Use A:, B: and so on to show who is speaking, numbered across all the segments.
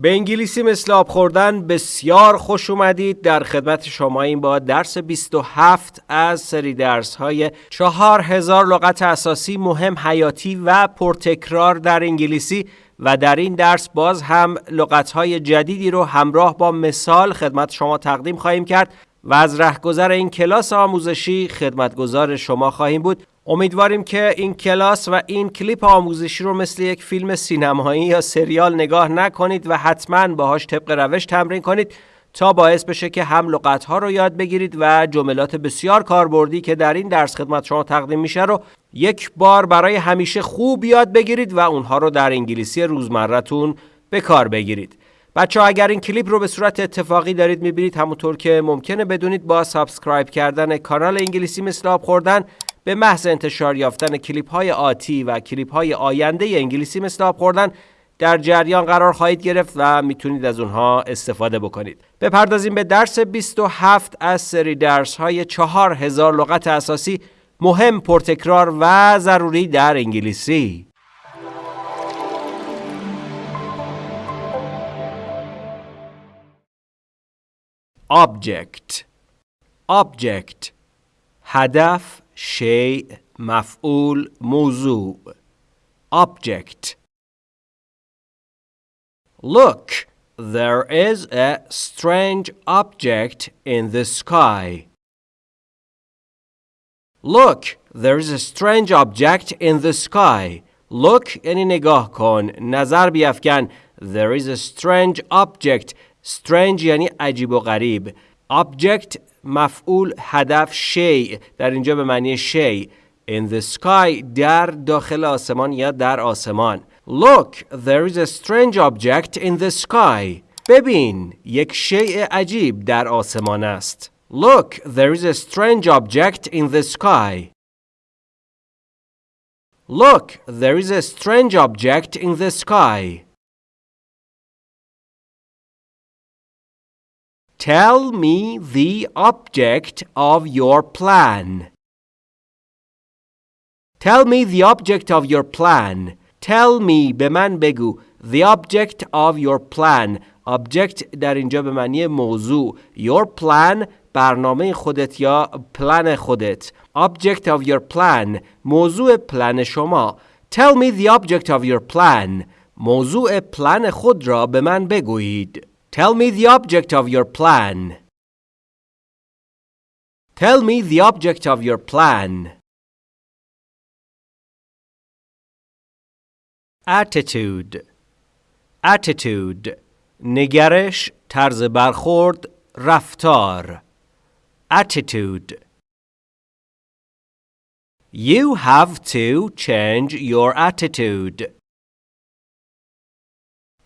A: به انگلیسی مثل آب خوردن بسیار خوش اومدید. در خدمت شما این با درس 27 از سری درس های 4000 لغت اساسی مهم حیاتی و پرتکرار در انگلیسی و در این درس باز هم لغت های جدیدی رو همراه با مثال خدمت شما تقدیم خواهیم کرد. و از رهگذر این کلاس آموزشی خدمتگزار شما خواهیم بود امیدواریم که این کلاس و این کلیپ آموزشی رو مثل یک فیلم سینمایی یا سریال نگاه نکنید و حتما باهاش طبق روش تمرین کنید تا باعث بشه که هم لغت ها رو یاد بگیرید و جملات بسیار کاربردی که در این درس خدمت شما تقدیم میشه رو یک بار برای همیشه خوب یاد بگیرید و اونها رو در انگلیسی روزمرتون به کار بگیرید. بچه اگر این کلیپ رو به صورت اتفاقی دارید می‌بینید همونطور که ممکنه بدونید با subscribe کردن کانال انگلیسی مثل آب خوردن به محض انتشار یافتن کلیپ های آتی و کلیپ های آینده انگلیسی مثل آب خوردن در جریان قرار خواهید گرفت و می‌تونید از اونها استفاده بکنید. بپردازیم به درس 27 از سری درس های 4000 لغت اساسی مهم پرتکرار و ضروری در انگلیسی. Object Object هدف شیء مفعول موضوع Object Look, there is a strange object in the sky. Look, there is a strange object in the sky. Look یعنی نگاه کن نظر بیافکن There is a strange object Strange یعنی عجیب و غریب Object مفعول هدف شی در اینجا به معنی شی In the sky در داخل آسمان یا در آسمان Look, there is a strange object in the sky. ببین، یک شیء عجیب در آسمان است. Look, there is a strange object in the sky. Look, there is a strange object in the sky. Tell me the object of your plan. Tell me the object of your plan. Tell me به من بگو The object of your plan Object در اینجا به معنی موضوع Your plan برنامه خودت یا پلن خودت Object of your plan موضوع پلن شما Tell me the object of your plan موضوع پلن خود را به من بگویید Tell me the object of your plan Tell me the object of your plan attitude attitude نگرش طرز برخورد رفتار attitude You have to change your attitude.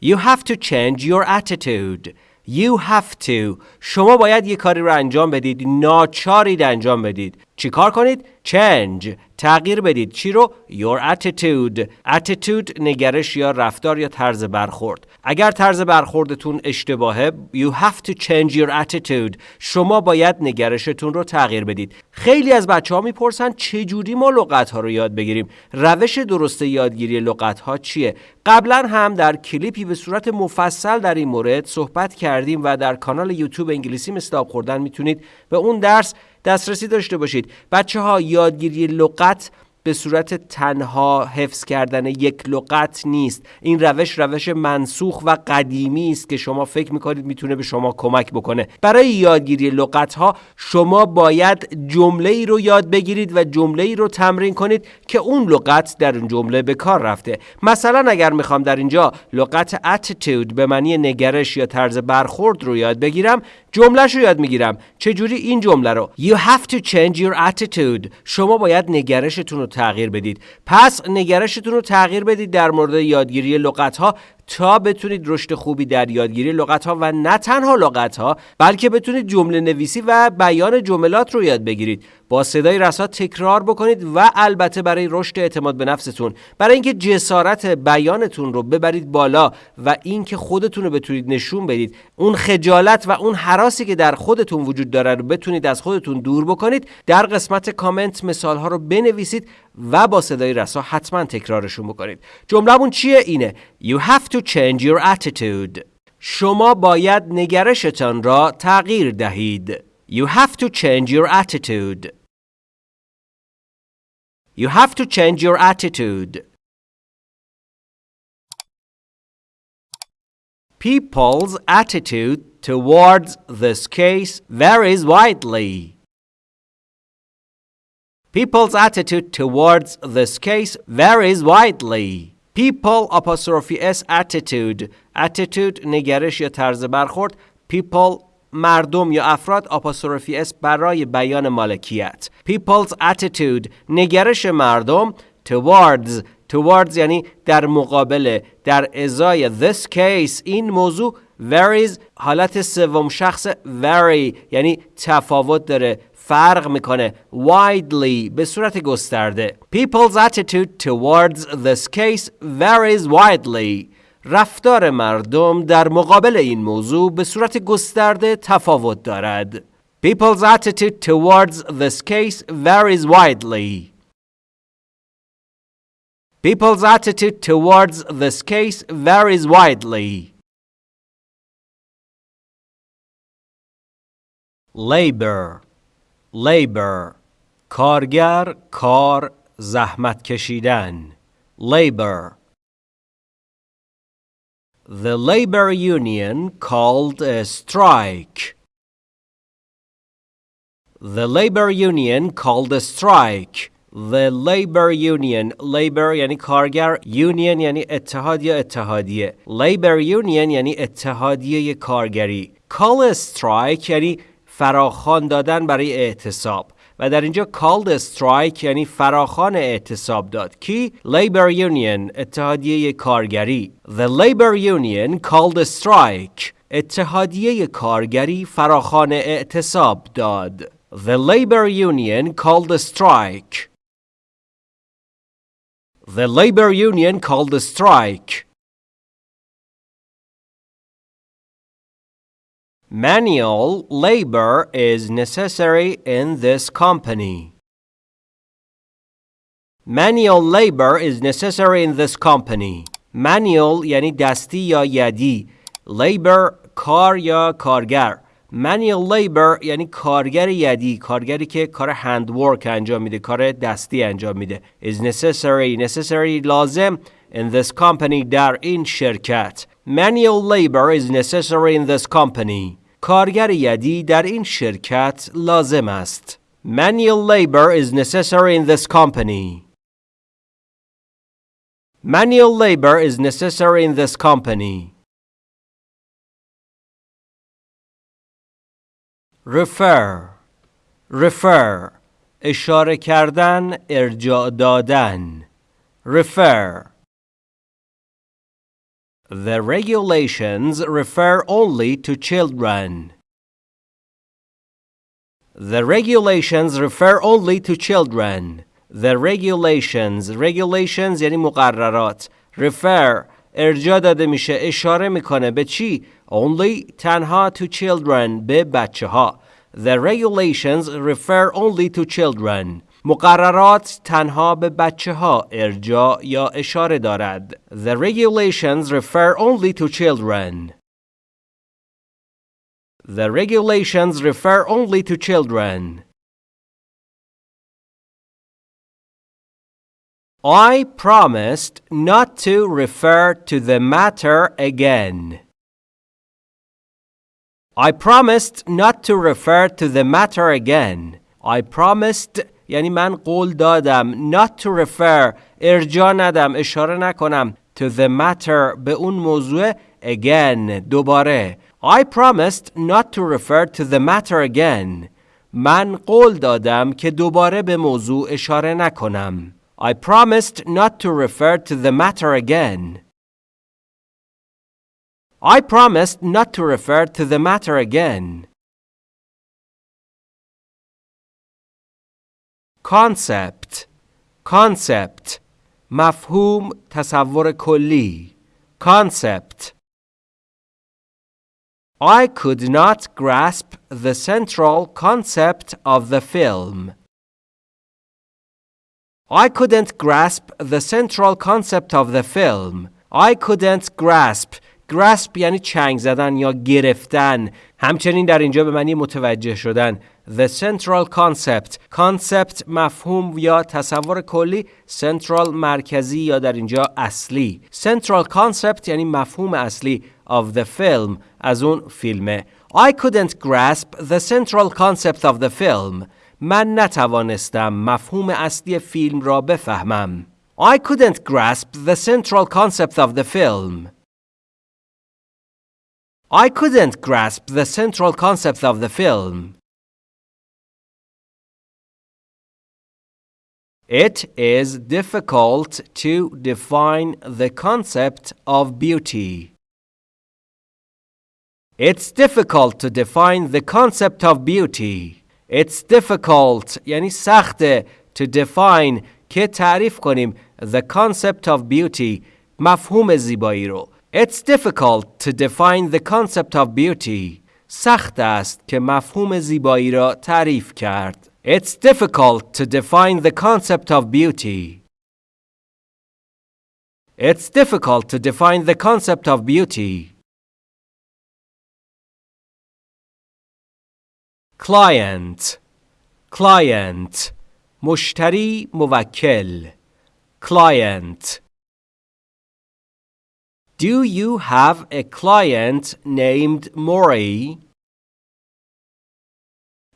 A: You have to change your attitude. You have to. شما باید یه کاری رو انجام بدید. ناچارید انجام بدید. چی کار کنید؟ Change. تغییر بدید. چی رو؟ Your attitude. Attitude نگرش یا رفتار یا طرز برخورد. اگر طرز برخوردتون اشتباهه You have to change your attitude. شما باید نگرشتون رو تغییر بدید. خیلی از بچه ها می‌پرسن چجوری ما لغت ها رو یاد بگیریم؟ روش درست یادگیری لغت ها چیه؟ قبلا هم در کلیپی به صورت مفصل در این مورد صحبت کردیم و در کانال یوتیوب انگلیسی آب خوردن می‌تونید به اون درس دسترسی داشته باشید. بچه ها یادگیری لغت به صورت تنها حفظ کردن یک لغت نیست. این روش روش منسوخ و قدیمی است که شما فکر می‌کنید می‌تونه به شما کمک بکنه. برای یادگیری لغت ها شما باید جمله ای رو یاد بگیرید و جمله ای رو تمرین کنید که اون لغت در اون جمله به کار رفته. مثلا اگر می‌خوام در اینجا لغت attitude به معنی نگرش یا طرز برخورد رو یاد بگیرم جملهش رو یاد می‌گیرم. چجوری این جمله رو؟ You have to change your attitude. شما باید نگرشتون رو تغییر بدید. پس نگرشتون رو تغییر بدید در مورد یادگیری لغت ها تا بتونید رشد خوبی در یادگیری لغت ها و نه تنها لغت ها بلکه بتونید جمله نویسی و بیان جملات رو یاد بگیرید. با صدای رسا تکرار بکنید و البته برای رشد اعتماد به نفستون برای اینکه جسارت بیانتون رو ببرید بالا و اینکه خودتون رو بتونید نشون بدید. اون خجالت و اون حراسی که در خودتون وجود داره رو بتونید از خودتون دور بکنید. در قسمت کامنت مثال ها رو بنویسید و با صدای رسا حتما تکرارشون بکنید جملهمون چیه اینه You have to change your attitude شما باید نگرشتان را تغییر دهید. You have to change your attitude. You have to change your attitude. People's attitude towards this case varies widely. People's attitude towards this case varies widely. People apostrophe s attitude attitude نگرش یا طرز برخورد people مردم یا افراد apostrophe s برای بیان مالکیت People's attitude نگرش مردم towards towards یعنی در مقابل در ازای this case این موضوع varies حالت سوم شخص vary یعنی تفاوت داره فرق می‌کنه widely به صورت گسترده People's attitude towards this case varies widely رفتار مردم در مقابل این موضوع به صورت گسترده تفاوت دارد People's attitude towards this case varies widely. People's attitude towards this case varies widely. Labor labor کارگر کار زحمت کشیدن labor The labor union called a strike. The labor union called a strike. The labor union labor یعنی کارگر union یعنی اتحاد یا اتحادیه labor union یعنی اتحادیه کارگری call a strike یعنی فراخان دادن برای اعتصاب و در اینجا a strike یعنی فراخان اعتصاب داد کی labor union اتحادیه کارگری the labor union called a strike اتحادیه کارگری فراخان اعتصاب داد the labor union called a strike the labor union called a strike Manual labor is necessary in this company. Manual labor is necessary in this company. Manual یعنی دستی یا یدی. Labor کار یا کارگر. Manual labor یعنی کارگر یدی. کارگری که کار هند ورک انجام میده. کار دستی انجام میده. Is necessary. Necessary لازم in this company در این شرکت. Manual labor is necessary in this company. کارگر یدی در این شرکت لازم است. Manual labor is necessary in this company. Manual labor is necessary in this company. Refer Refer اشاره کردن ارجاع دادن Refer The regulations refer only to children. The regulations refer only to children. The regulations regulations یعنی مقررات refer ارجاع داده میشه اشاره میکنه به چی؟ Only تنها to children به بچه ها. The regulations refer only to children. مقررات تنها به بچه ها ارجاع یا اشاره دارد. The regulations refer only to children. The regulations refer only to children. I promised not to refer to the matter again. I promised not to refer to the matter again. I promised یعنی من قول دادم not to refer ارجا ندم اشاره نکنم to the matter به اون موضوع again دوباره I promised not to refer to the matter again من قول دادم که دوباره به موضوع اشاره نکنم I promised not to refer to the matter again I promised not to refer to the matter again concept concept مفهوم تصور کلی concept I could not grasp the central concept of the film. I couldn't grasp the central concept of the film. I couldn't grasp grasp یعنی چنگ زدن یا گرفتن همچنین در اینجا به معنی متوجه شدن The central concept concept مفهوم یا تصور کلی central مرکزی یا در اینجا اصلی central concept یعنی مفهوم اصلی of the film از اون فیلمه I couldn't grasp the central concept of the film من نتوانستم مفهوم اصلی فیلم را بفهمم I couldn't grasp the central concept of the film I couldn't grasp the central concept of the film. It is difficult to define the concept of beauty. It's difficult to define the concept of beauty. It's difficult یعنی سخته to define که تعریف کنیم the concept of beauty مفهوم زیبایی رو It's difficult to define the concept of beauty. سخت است که مفهوم زیبایی را تعریف کرد. It's difficult to define the concept of beauty. It's difficult to define the concept of beauty. Client Client مشتری موکل Client Do you have a client named Mori?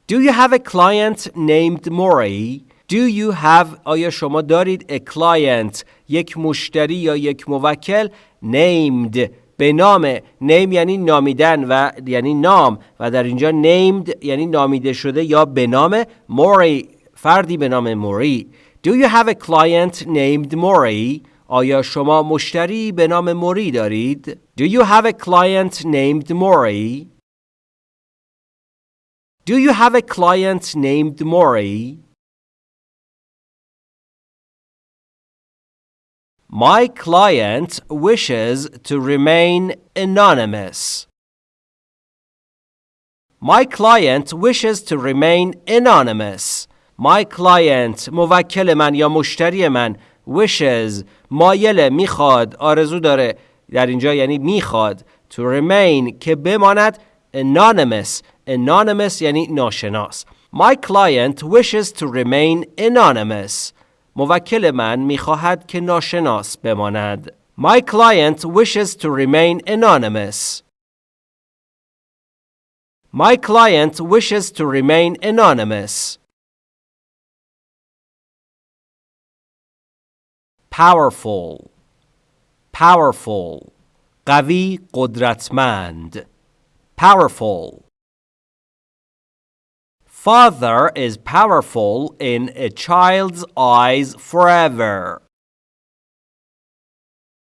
A: Do you have a client named Mori? Do you have آیا شما دارید a client یک مشتری یا یک موکل named به نام name یعنی نامیدن و یعنی نام و در اینجا named یعنی نامیده شده یا به نام موری فردی به نام موری Do you have a client named Mori? آیا شما مشتری به نام موری دارید؟ Do you have a client named Mori? Do you have a client named Mori? My client wishes to remain anonymous. My client wishes to remain anonymous. My client موکل من یا مشتری من wishes مایل میخواد آرزو داره در اینجا یعنی میخواد to remain که بماند anonymous anonymous یعنی ناشناس My client wishes to remain anonymous موکل من میخواهد که ناشناس بماند My client wishes to remain anonymous My client wishes to remain anonymous powerful powerful قوی قدرتمند powerful Father is powerful in a child's eyes forever.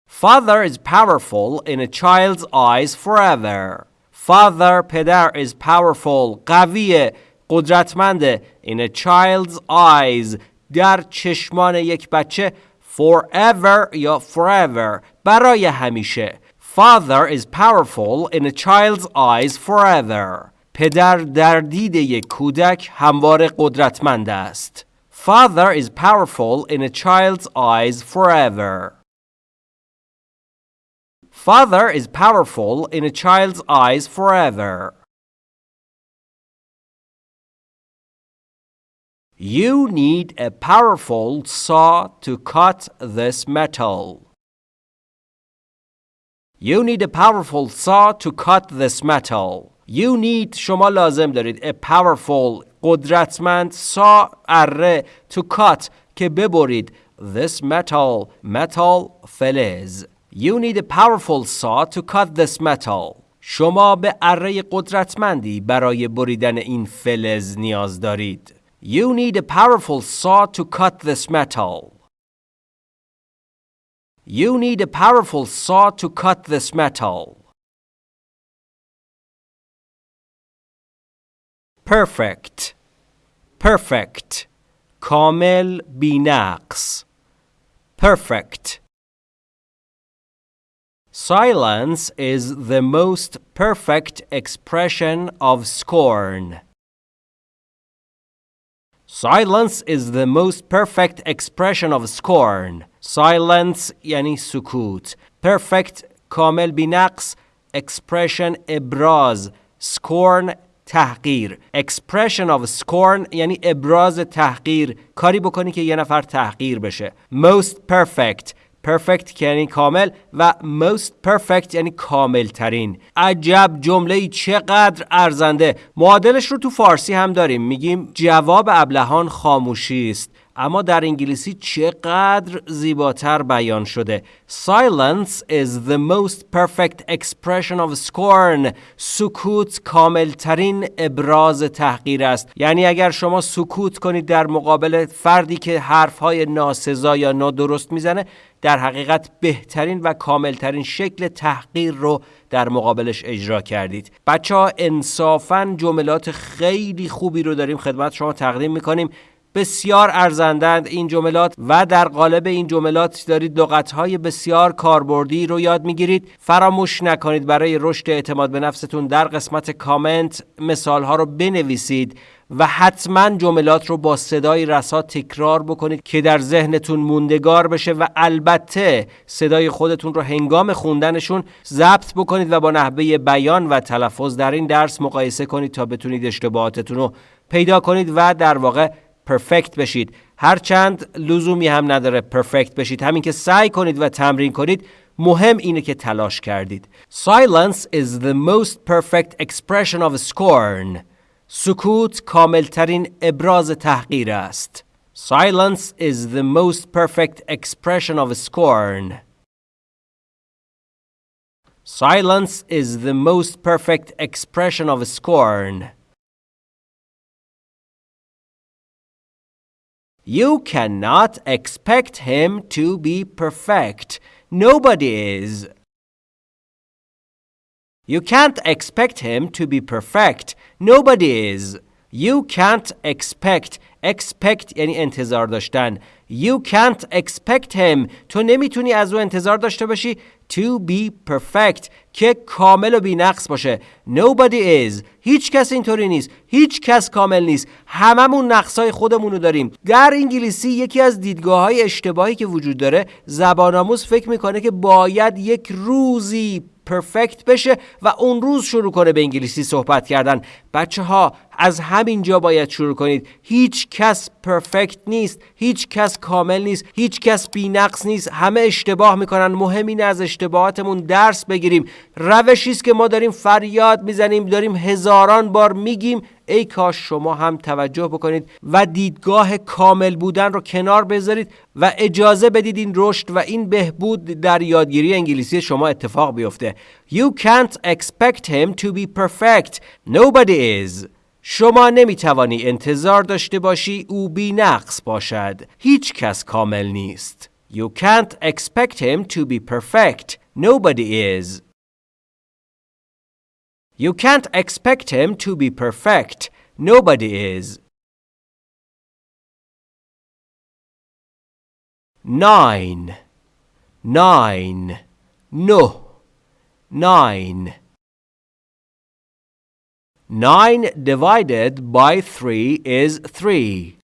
A: Father is powerful in a child's eyes forever. Father پدر is powerful قوی قدرتمند in a child's eyes در چشمان یک بچه forever یا forever برای همیشه Father is powerful in a child's eyes forever پدر در دید یک کودک همواره قدرتمند است Father is powerful in a child's eyes forever Father is powerful in a child's eyes forever You need a powerful saw to cut this metal. You need a powerful saw to cut this metal. You need شما لازم دارید a powerful قدرتمند saw اره to cut که ببرید this metal metal فلز You need a powerful saw to cut this metal. شما به اره قدرتمندی برای بریدن این فلز نیاز دارید. You need a powerful saw to cut this metal. You need a powerful saw to cut this metal. Perfect. Perfect. کامل بینقص. Perfect. Silence is the most perfect expression of scorn. Silence is the most perfect expression of scorn. Silence یعنی سکوت. Perfect کامل بینقص expression ابراز scorn تحقیر. Expression of scorn یعنی ابراز تحقیر. کاری بکنی که یه نفر تحقیر بشه. Most perfect. Perfect یعنی کامل و most perfect یعنی کامل ترین عجب جمله چقدر ارزنده. معادلش رو تو فارسی هم داریم. میگیم جواب ابلهان خاموشی است. اما در انگلیسی چقدر زیباتر بیان شده. Silence is the most perfect expression of scorn. سکوت کاملترین ابراز تحقیر است. یعنی اگر شما سکوت کنید در مقابل فردی که حرفهای ناسزا یا نادرست می‌زنه در حقیقت بهترین و کاملترین شکل تحقیر رو در مقابلش اجرا کردید. بچه ها انصافا جملات خیلی خوبی رو داریم خدمت شما تقدیم می‌کنیم. بسیار ارزندند این جملات و در قالب این جملات دارید لغتهای بسیار کاربردی رو یاد می‌گیرید. فراموش نکنید برای رشد اعتماد به نفستون در قسمت کامنت مثالها رو بنویسید و حتما جملات رو با صدای رسا تکرار بکنید که در ذهنتون موندگار بشه و البته صدای خودتون رو هنگام خوندنشون ضبط بکنید و با نحوه بیان و تلفظ در این درس مقایسه کنید تا بتونید اشتباهاتتون رو پیدا کنید و در واقع پرفکت بشید هرچند لزومی هم نداره پرفکت بشید همین که سعی کنید و تمرین کنید مهم اینه که تلاش کردید Silence is the most perfect expression of scorn سکوت کاملترین ابراز تحقیر است Silence is the most perfect expression of scorn Silence is the most perfect expression of scorn You cannot expect him to be perfect. Nobody is. You can't expect him to be perfect. Nobody is. You can't expect. Expect یعنی انتظار داشتن. You can't expect him. تو نمی‌تونی از او انتظار داشته باشی. To be perfect. که کامل و بینقص باشه. Nobody is. هیچ کس اینطوری نیست. هیچ کس کامل نیست. هممون نقصای خودمون رو داریم. در انگلیسی یکی از دیدگاه های اشتباهی که وجود داره زبان آموز فکر می‌کنه که باید یک روزی پرفکت بشه و اون روز شروع کنه به انگلیسی صحبت کردن. بچه ها از همین جا باید شروع کنید. هیچ کس پرفکت نیست هیچ کس کامل نیست هیچ کس بی نقص نیست. همه اشتباه می‌کنن. مهم اینه از اشتباهاتمون درس بگیریم. روشی است که ما داریم فریاد می‌زنیم داریم هزاران بار میگیم ای کاش شما هم توجه بکنید و دیدگاه کامل بودن رو کنار بذارید و اجازه بدید این رشد و این بهبود در یادگیری انگلیسی شما اتفاق بیفته You can't expect him to be perfect. Nobody is. شما نمی توانی انتظار داشته باشی او بی نقص باشد. هیچ کس کامل نیست. You can't expect him to be perfect. Nobody is. You can't expect him to be perfect. Nobody is. Nine. Nine. No. Nine. Nine divided by three is three.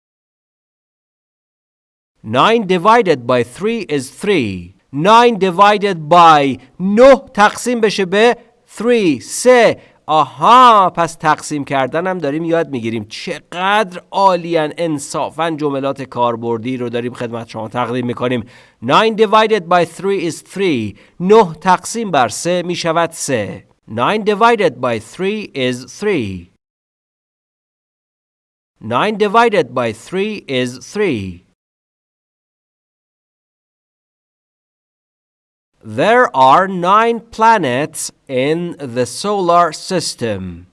A: Nine divided by three is three. Nine divided by نه تقسیم بشه به three سه آها پس تقسیم کردن هم داریم یاد می‌گیریم. چقدر عالیان انصافا جملات کاربردی رو داریم خدمت شما تقدیم می‌کنیم. 9 divided by 3 is 3 9 تقسیم بر 3 می‌شود 3 9 divided by 3 is 3 9 divided by 3 is 3 There are nine planets in the solar system.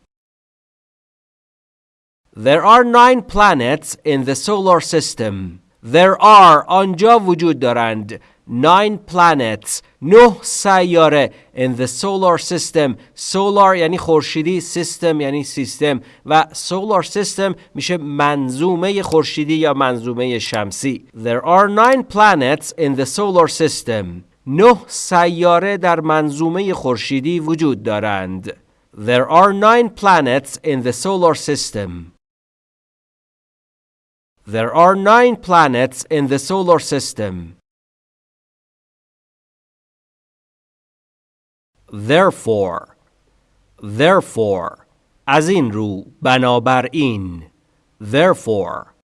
A: There are nine planets in the solar system. There are آنجا وجود دارند nine planets نه سیاره in the solar system solar یعنی خورشیدی system یعنی سیستم و solar system میشه منظومه خورشیدی یا منظومه شمسی There are nine planets in the solar system نه سیاره در منظومه خورشیدی وجود دارند. There are nine planets in the solar system. There are nine planets in the solar system. therefore therefore از این رو بنابراین therefore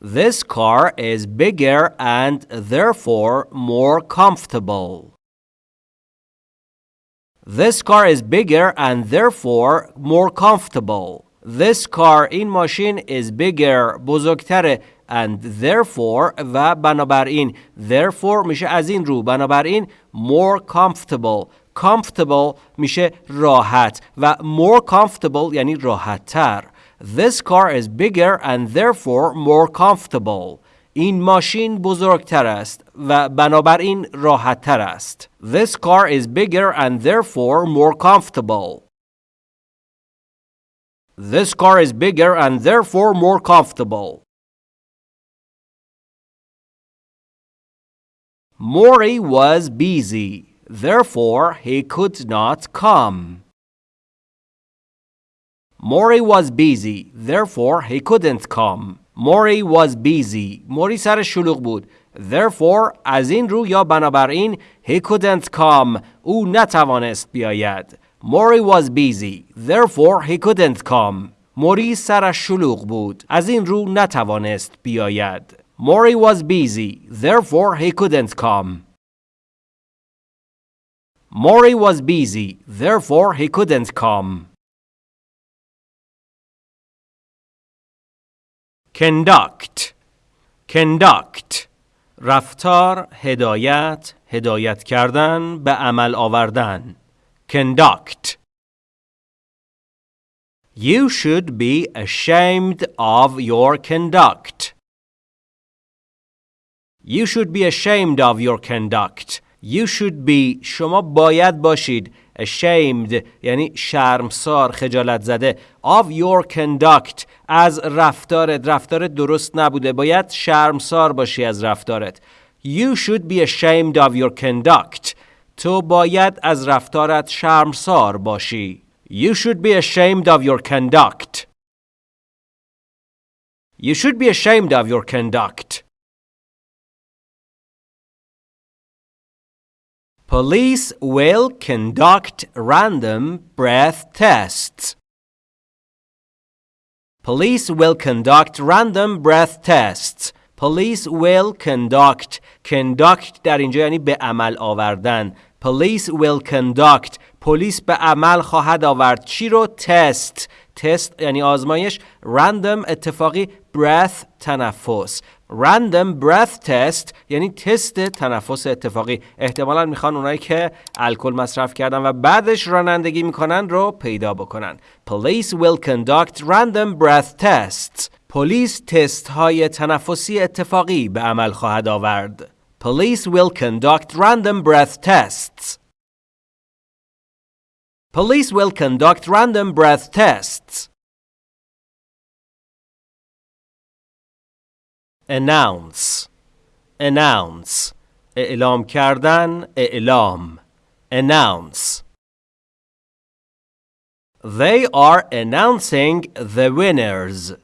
A: This car is bigger and therefore more comfortable. This car is bigger and therefore more comfortable. This car این ماشین is bigger بزرگتره and therefore و بنابراین therefore میشه از این رو بنابراین more comfortable comfortable میشه راحت و more comfortable یعنی راحت تر This car is bigger and therefore more comfortable. این ماشین بزرگتر است و بنابراین راحت تر است. This car is bigger and therefore more comfortable. This car is bigger and therefore more comfortable. Maury was busy, therefore he could not come. Maury was busy, therefore he couldn't come. Maury was busy. موری سر شلوغ بود. Therefore, از این رو یا بنابراین he couldn't come. او نتوانست بیاید. Maury was busy. Therefore, he couldn't come. موری سر شلوغ بود. از این رو نتوانست بیاید. Maury was busy. Therefore, he couldn't come. Maury was busy. Therefore, he couldn't come. Conduct conduct رفتار هدایت هدایت کردن به عمل آوردن conduct You should be ashamed of your conduct. You should be ashamed of your conduct. You should be شما باید باشید ashamed یعنی شرمسار خجالت زده of your conduct از رفتارت رفتار درست نبوده باید شرمسار باشی از رفتارت You should be ashamed of your conduct تو باید از رفتارت شرمسار باشی You should be ashamed of your conduct You should be ashamed of your conduct Police will conduct random breath tests. Police will conduct random breath tests. Police will conduct conduct در اینجا یعنی به عمل آوردن. Police will conduct پلیس به عمل خواهد آورد چی رو تست تست یعنی آزمایش random اتفاقی breath تنفس random breath test یعنی تست تنفس اتفاقی احتمالا می‌خوان اونایی که الکل مصرف کردن و بعدش رانندگی می‌کنن رو پیدا بکنن Police will conduct random breath tests پلیس تست های تنفسی اتفاقی به عمل خواهد آورد Police will conduct random breath tests Police will conduct random breath tests announce announce اعلام کردن اعلام announce They are announcing the winners.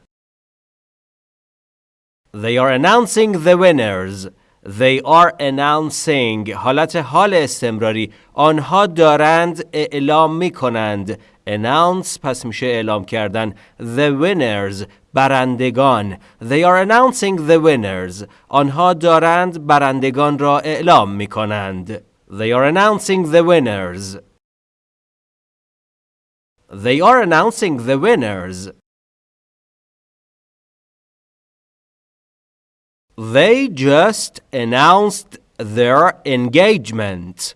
A: They are announcing the winners. They are announcing حالت حال استمراری آنها دارند اعلام می کنند announce پس میشه اعلام کردن the winners برندگان They are announcing the winners آنها دارند برندگان را اعلام می کنند They are announcing the winners They are announcing the winners They just announced their engagement.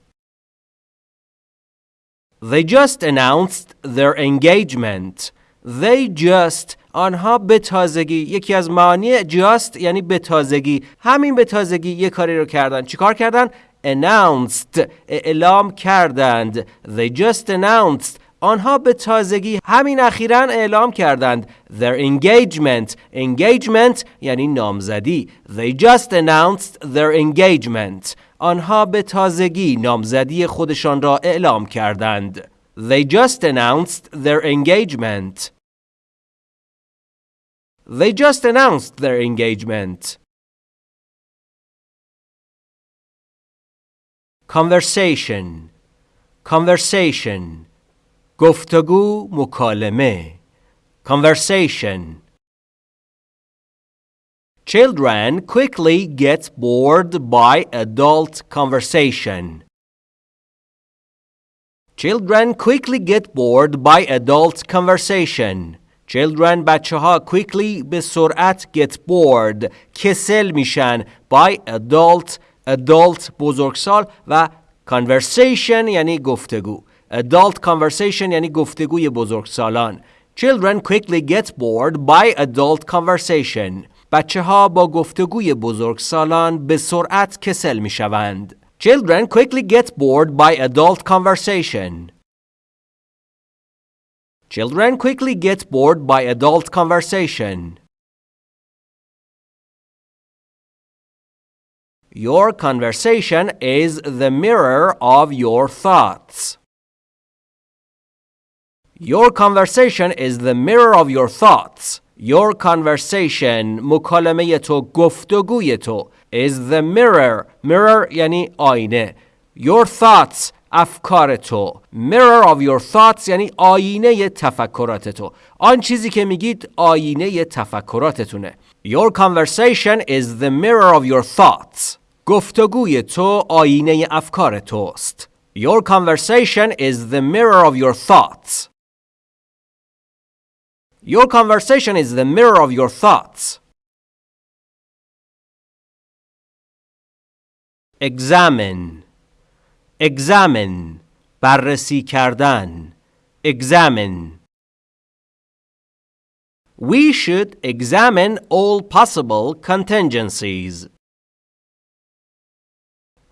A: They just announced their engagement. They just آنها به تازگی یکی از معانی just یعنی به تازگی. همین به تازگی یه کاری رو کردن. چیکار کردن؟ Announced اعلام کردند. They just announced. آنها به تازگی همین اخیرا اعلام کردند. Their engagement engagement یعنی نامزدی. They just announced their engagement. آنها به تازگی نامزدی خودشان را اعلام کردند. they just announced their engagement they just announced their engagement conversation conversation گفتگو مکالمه conversation Children quickly get bored by adult conversation. Children quickly get bored by adult conversation. Children بچه ها quickly به سرعت get bored کسل میشن by adult adult بزرگسال و conversation یعنی گفتگو adult conversation یعنی گفتگوی بزرگسالان Children quickly get bored by adult conversation. بچه ها با گفتگوی بزرگسالان به سرعت کسل می شوند. Children quickly get bored by adult conversation. Children quickly get bored by adult conversation. Your conversation is the mirror of your thoughts. Your conversation is the mirror of your thoughts. Your conversation مکالمه تو گفتگوی تو is the mirror mirror یعنی آینه Your thoughts افکار تو Mirror of your thoughts یعنی آینه تفکرات تو آن چیزی که میگید آینه تفکراتتونه Your conversation is the mirror of your thoughts گفتگوی تو آینه افکار توست Your conversation is the mirror of your thoughts Your conversation is the mirror of your thoughts. Examine Examine بررسی کردن Examine We should examine all possible contingencies.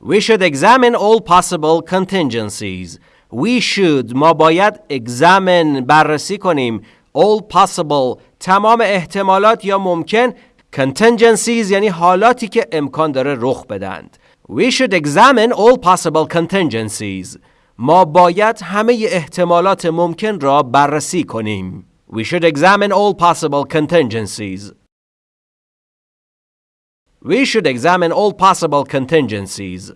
A: We should examine all possible contingencies. We should ما باید examine بررسی کنیم all possible تمام احتمالات یا ممکن contingencies یعنی حالاتی که امکان داره رخ بدند We should examine all possible contingencies ما باید همه احتمالات ممکن را بررسی کنیم We should examine all possible contingencies We should examine all possible contingencies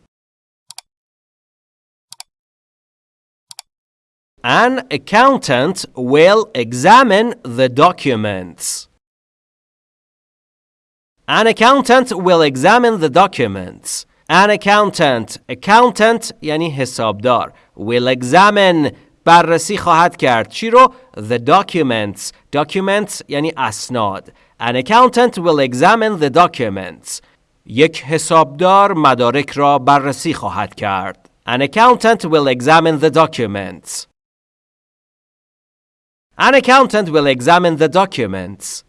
A: An accountant will examine the documents. An accountant will examine the documents. An accountant accountant یعنی حسابدار will examine بررسی خواهد کرد چی رو the documents documents یعنی اسناد An accountant will examine the documents یک حسابدار مدارک را بررسی خواهد کرد An accountant will examine the documents An accountant will examine the documents.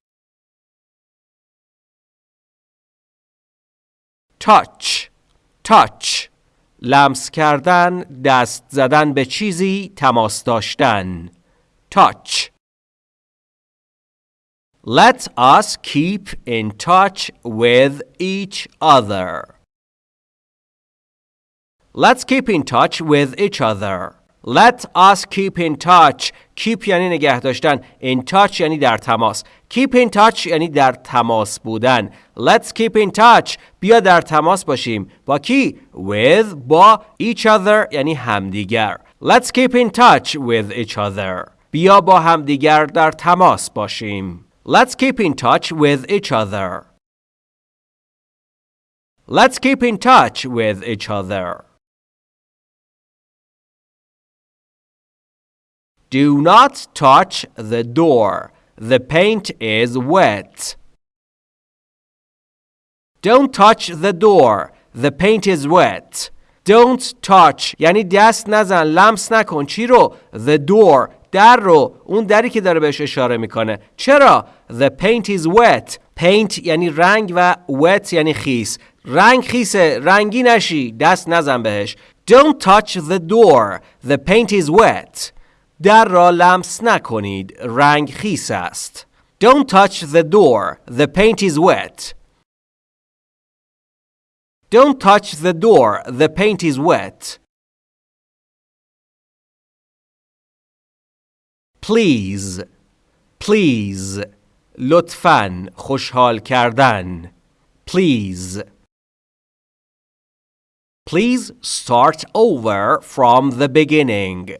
A: touch touch لمس کردن دست زدن به چیزی تماس داشتن touch Let us keep in touch with each other. Let's keep in touch with each other. Let us keep in touch. Keep یعنی نگه داشتن. In touch یعنی در تماس. Keep in touch یعنی در تماس بودن. Let's keep in touch. بیا در تماس باشیم. با کی؟ With با each other یعنی همدیگر. Let's keep in touch with each other. بیا با همدیگر در تماس باشیم. Let's keep in touch with each other. Let's keep in touch with each other. Do not touch the door. The paint is wet. Don't touch the door. The paint is wet. Don't touch یعنی دست نزن لمس نکن چی رو The door در رو اون دری که داره بهش اشاره میکنه چرا The paint is wet Paint یعنی رنگ و wet یعنی خیس رنگ خیسه رنگی نشی دست نزن بهش Don't touch the door The paint is wet در را لمس نکنید رنگ خیس است Don't touch the door The paint is wet Don't touch the door The paint is wet Please Please لطفاً خوشحال کردن Please Please start over from the beginning.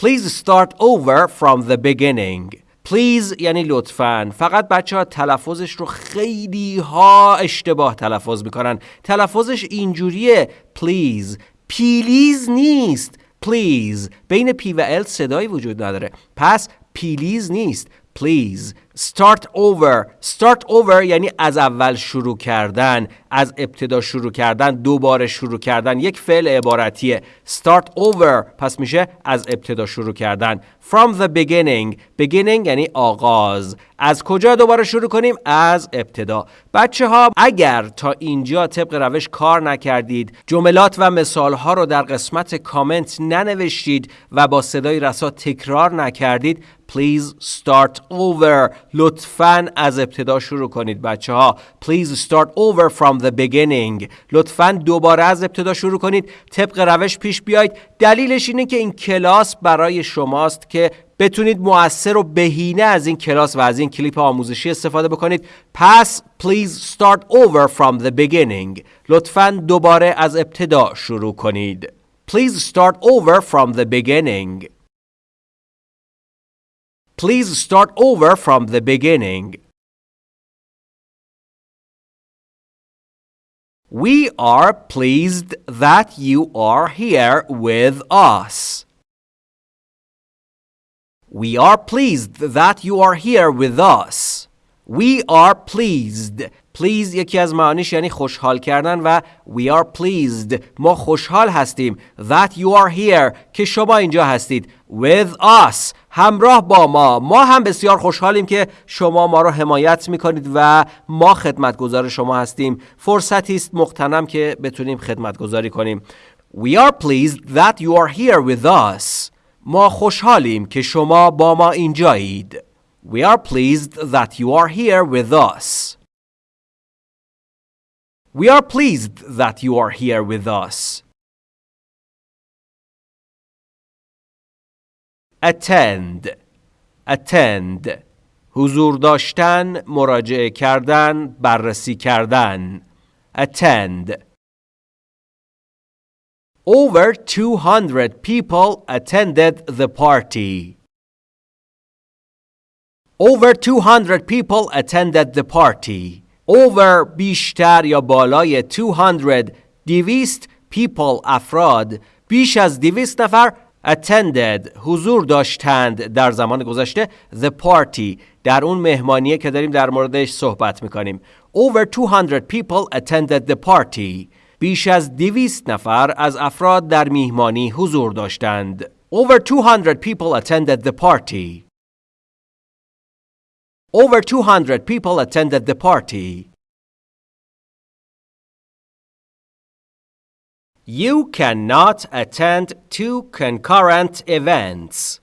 A: Please start over from the beginning. Please یعنی لطفاً. فقط بچه ها تلفظش رو خیلی ها اشتباه تلفظ می‌کنن. تلفظش اینجوریه. Please. پیلیز نیست. Please. بین P و L صدایی وجود نداره. پس پیلیز نیست. Please. Start over. Start over یعنی از اول شروع کردن از ابتدا شروع کردن دوباره شروع کردن یک فعل عبارتیه. Start over پس میشه از ابتدا شروع کردن. From the beginning. Beginning یعنی آغاز. از کجا دوباره شروع کنیم؟ از ابتدا. بچه ها اگر تا اینجا طبق روش کار نکردید جملات و مثال ها رو در قسمت کامنت ننوشتید و با صدای رسا تکرار نکردید please start over. لطفا از ابتدا شروع کنید بچه ها please start over from the beginning. لطفا دوباره از ابتدا شروع کنید. طبق روش پیش بیاید دلیلش اینه که این کلاس برای شماست که بتونید مؤثر و بهینه از این کلاس و از این کلیپ آموزشی استفاده بکنید. پس please start over from the beginning. لطفا دوباره از ابتدا شروع کنید. Please start over from the beginning. Please start over from the beginning. We are pleased that you are here with us. We are pleased that you are here with us. We are pleased. Pleased یکی از معانیش یعنی خوشحال کردن و we are pleased. ما خوشحال هستیم. That you are here. که شما اینجا هستید. With us. همراه با ما. ما هم بسیار خوشحالیم که شما ما رو حمایت می‌کنید و ما خدمتگزار شما هستیم. فرصتی است مقتنم که بتونیم خدمتگذاری کنیم. We are pleased that you are here with us. ما خوشحالیم که شما با ما اینجایید. We are pleased that you are here with us. We are pleased that you are here with us attend attend حضور داشتن مراجعه کردن بررسی کردن attend Over 200 people attended the party. Over 200 people attended the party. Over بیشتر یا بالای 200 دویست people افراد بیش از دویست نفر attended حضور داشتند در زمان گذشته the party در اون مهمانیه که داریم در موردش صحبت می‌کنیم. over 200 people attended the party. بیش از 200 نفر از افراد در میهمانی حضور داشتند. over 200 people attended the party. over 200 people attended the party You cannot attend two concurrent events.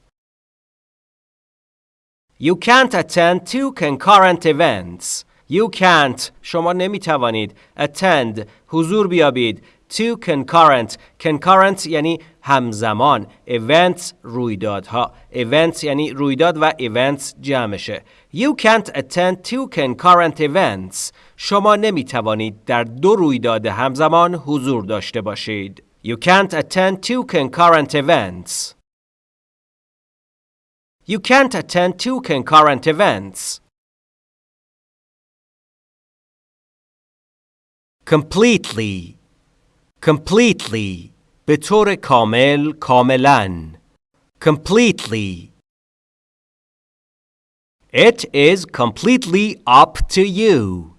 A: You can't attend two concurrent events. You can't شما نمی توانید attend حضور بیابید two concurrent concurrent یعنی همزمان events رویدادها events یعنی رویداد و events جمعشه You can't attend two concurrent events شما نمی توانید در دو رویداد همزمان حضور داشته باشید You can't attend two concurrent events You can't attend two concurrent events completely completely به طور کامل کاملا completely It is completely up to you.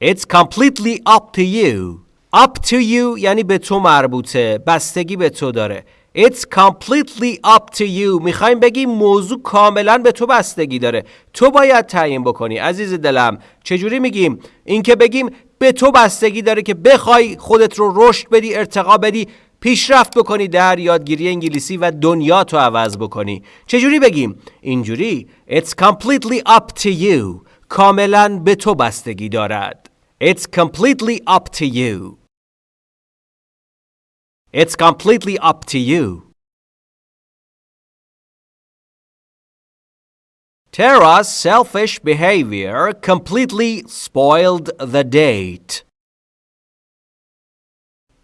A: It's completely up to you. Up to you یعنی به تو مربوطه. بستگی به تو داره. It's completely up to you. می‌خوایم بگیم موضوع کاملا به تو بستگی داره. تو باید تعیین بکنی. عزیز دلم چجوری میگیم؟ اینکه بگیم به تو بستگی داره که بخوای خودت رو رشد بدی ارتقا بدی. پیشرفت بکنی در یادگیری انگلیسی و دنیا تو عوض بکنی چجوری بگیم اینجوری It's completely up to you کاملا به تو بستگی دارد It's completely up to you It's completely up to you. Tara's selfish behavior completely spoiled the date.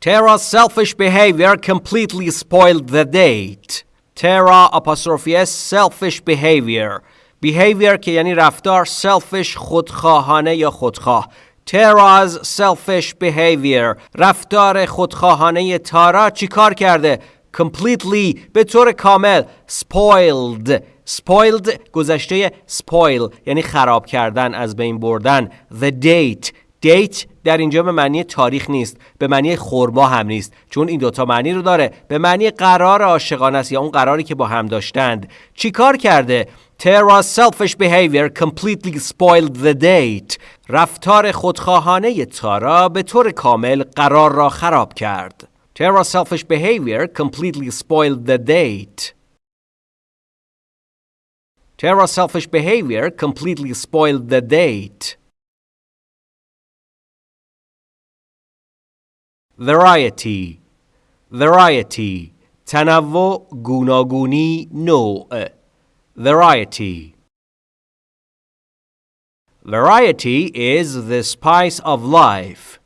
A: Tara's selfish behavior completely spoiled the date. Tara apostrophe s selfish behavior. Behavior که یعنی رفتار selfish خودخواهانه یا خودخواه. Tara's selfish behavior رفتار خودخواهانه تارا چیکار کرده؟ completely به طور کامل spoiled spoiled گذشته spoil یعنی خراب کردن از بین بردن the date date در اینجا به معنی تاریخ نیست به معنی خورما هم نیست چون این دوتا معنی رو داره به معنی قرار عاشقانه است یا اون قراری که با هم داشتند چیکار کرده Tara's selfish behavior completely spoiled the date. رفتار خودخواهانه تارا به طور کامل قرار را خراب کرد. Tara's selfish behavior completely spoiled the date. Tara's selfish behavior completely spoiled the date. Variety Variety تنوع گوناگونی نوع Variety Variety is the spice of life.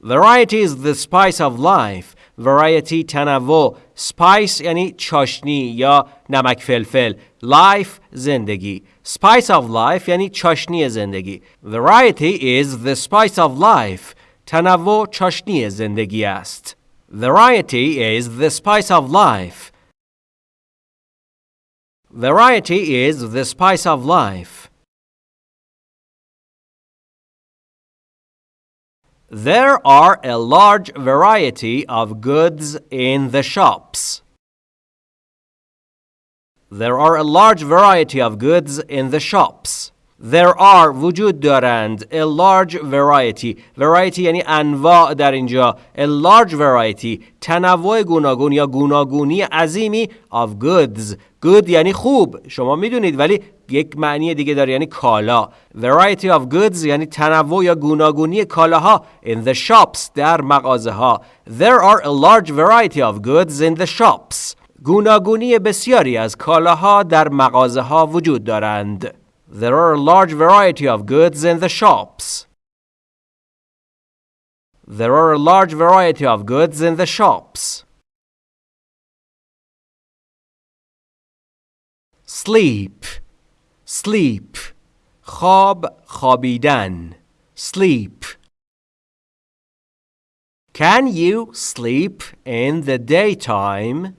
A: Variety is the spice of life. Variety تنوع spice یعنی چاشنی یا نمک فلفل life زندگی spice of life یعنی چاشنی زندگی Variety is the spice of life. تنوع چاشنی زندگی است. Variety is the spice of life. Variety is the spice of life. There are a large variety of goods in the shops. There are a large variety of goods in the shops. There are وجود دارند a large variety variety یعنی انواع در اینجا a large variety تنوع گوناگون یا گوناگونی عظیمی of goods good یعنی خوب شما میدونید ولی یک معنی دیگه داره یعنی کالا variety of goods یعنی تنوع یا گوناگونی کالاها in the shops در مغازه ها there are a large variety of goods in the shops گوناگونی بسیاری از کالاها در مغازه ها وجود دارند There are a large variety of goods in the shops. There are a large variety of goods in the shops. Sleep, sleep. خواب خوابیدن. Sleep. Can you sleep in the daytime?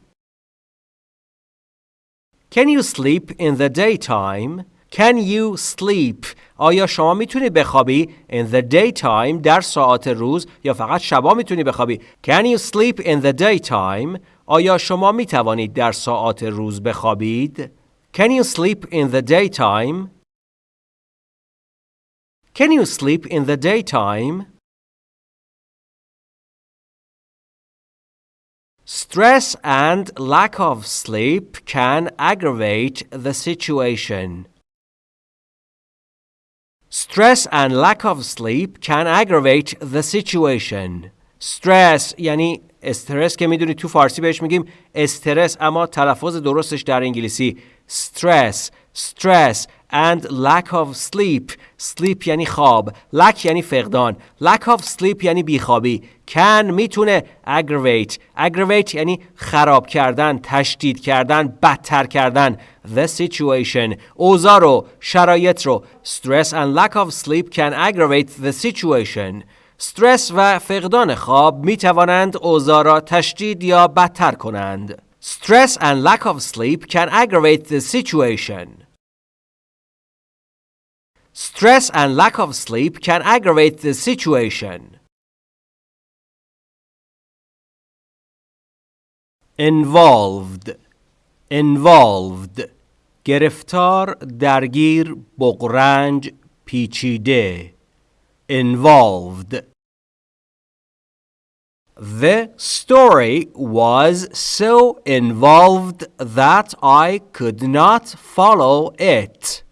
A: Can you sleep in the daytime? Can you sleep? آیا شما می‌تونی بخوابی in the daytime در ساعات روز یا فقط شبا می‌تونی بخوابی Can you sleep in the daytime? آیا شما می‌توانید در ساعات روز بخوابید Can you sleep in the daytime? Can you sleep in the daytime? Stress and lack of sleep can aggravate the situation. Stress and lack of sleep can aggravate the situation. Stress یعنی استرس که می‌دونید تو فارسی بهش میگیم استرس اما تلفظ درستش در انگلیسی. Stress stress and lack of sleep. Sleep یعنی خواب lack یعنی فقدان. Lack of sleep یعنی بیخوابی. Can می‌تونه aggravate. Aggravate یعنی خراب کردن تشدید کردن بدتر کردن. The situation. اوضاع رو شرایط رو. Stress and lack of sleep can aggravate the situation. استرس و فقدان خواب می توانند اوضاع را تشدید یا بدتر کنند. Stress and lack of sleep can aggravate the situation. Stress and lack of sleep can aggravate the situation. Involved Involved گرفتار درگیر بغرنج پیچیده involved. The story was so involved that I could not follow it.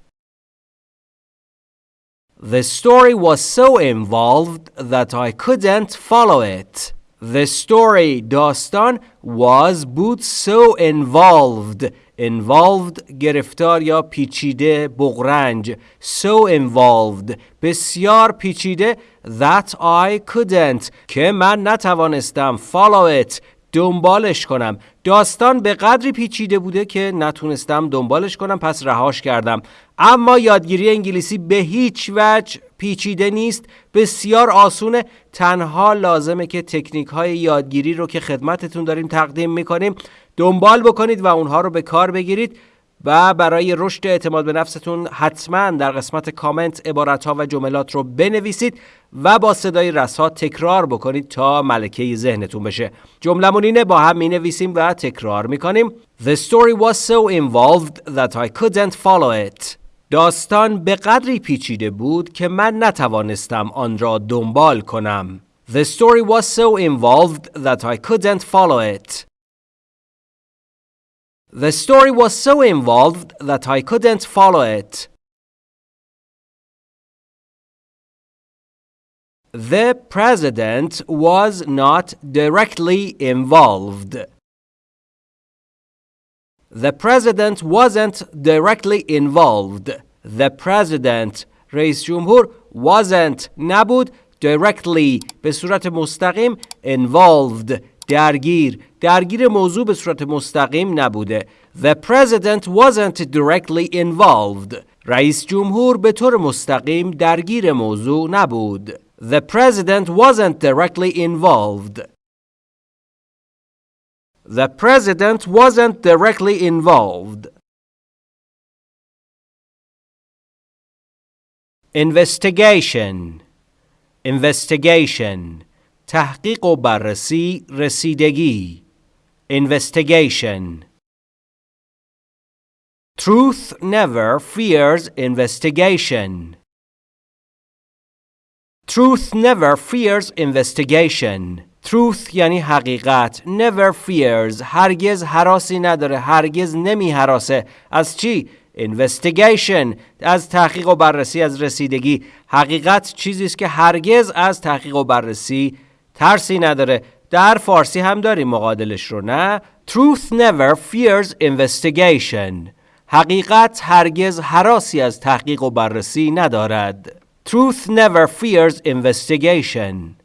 A: The story was so involved that I couldn't follow it. The story, Dostan, was both so involved involved گرفتار یا پیچیده بغرنج. So involved بسیار پیچیده. That I couldn't. که من نتوانستم. Follow it. دنبالش کنم. داستان به قدری پیچیده بوده که نتونستم دنبالش کنم پس رهاش کردم. اما یادگیری انگلیسی به هیچ وجه پیچیده نیست. بسیار آسونه. تنها لازمه که تکنیک های یادگیری رو که خدمتتون داریم تقدیم می‌کنیم. دنبال بکنید و اونها رو به کار بگیرید و برای رشد اعتماد به نفستون حتما در قسمت کامنت عبارت ها و جملات رو بنویسید و با صدای رسا تکرار بکنید تا ملکه ذهنتون بشه. جملمون اینه با هم می نویسیم و تکرار می کنیم The story was so involved that I couldn't follow it. داستان به قدری پیچیده بود که من نتوانستم آن را دنبال کنم. The story was so involved that I couldn't follow it. The story was so involved that I couldn't follow it. The president was not directly involved. The president wasn't directly involved. The president رئیس جمهور wasn't نبود directly به صورت مستقیم involved درگیر درگیر موضوع به صورت مستقیم نبوده The president wasn't directly involved رئیس جمهور به طور مستقیم درگیر موضوع نبود The president wasn't directly involved The president wasn't directly involved Investigation Investigation تحقیق و بررسی رسیدگی investigation Truth never fears investigation. Truth never fears investigation. Truth یعنی حقیقت. Never fears. هرگز حراسی نداره. هرگز نمی حراسه. از چی؟ Investigation. از تحقیق و بررسی از رسیدگی. حقیقت چیزی است که هرگز از تحقیق و بررسی ترسی نداره در فارسی هم داریم مقادلش رو نه Truth never fears investigation حقیقت هرگز حراسی از تحقیق و بررسی ندارد Truth never fears investigation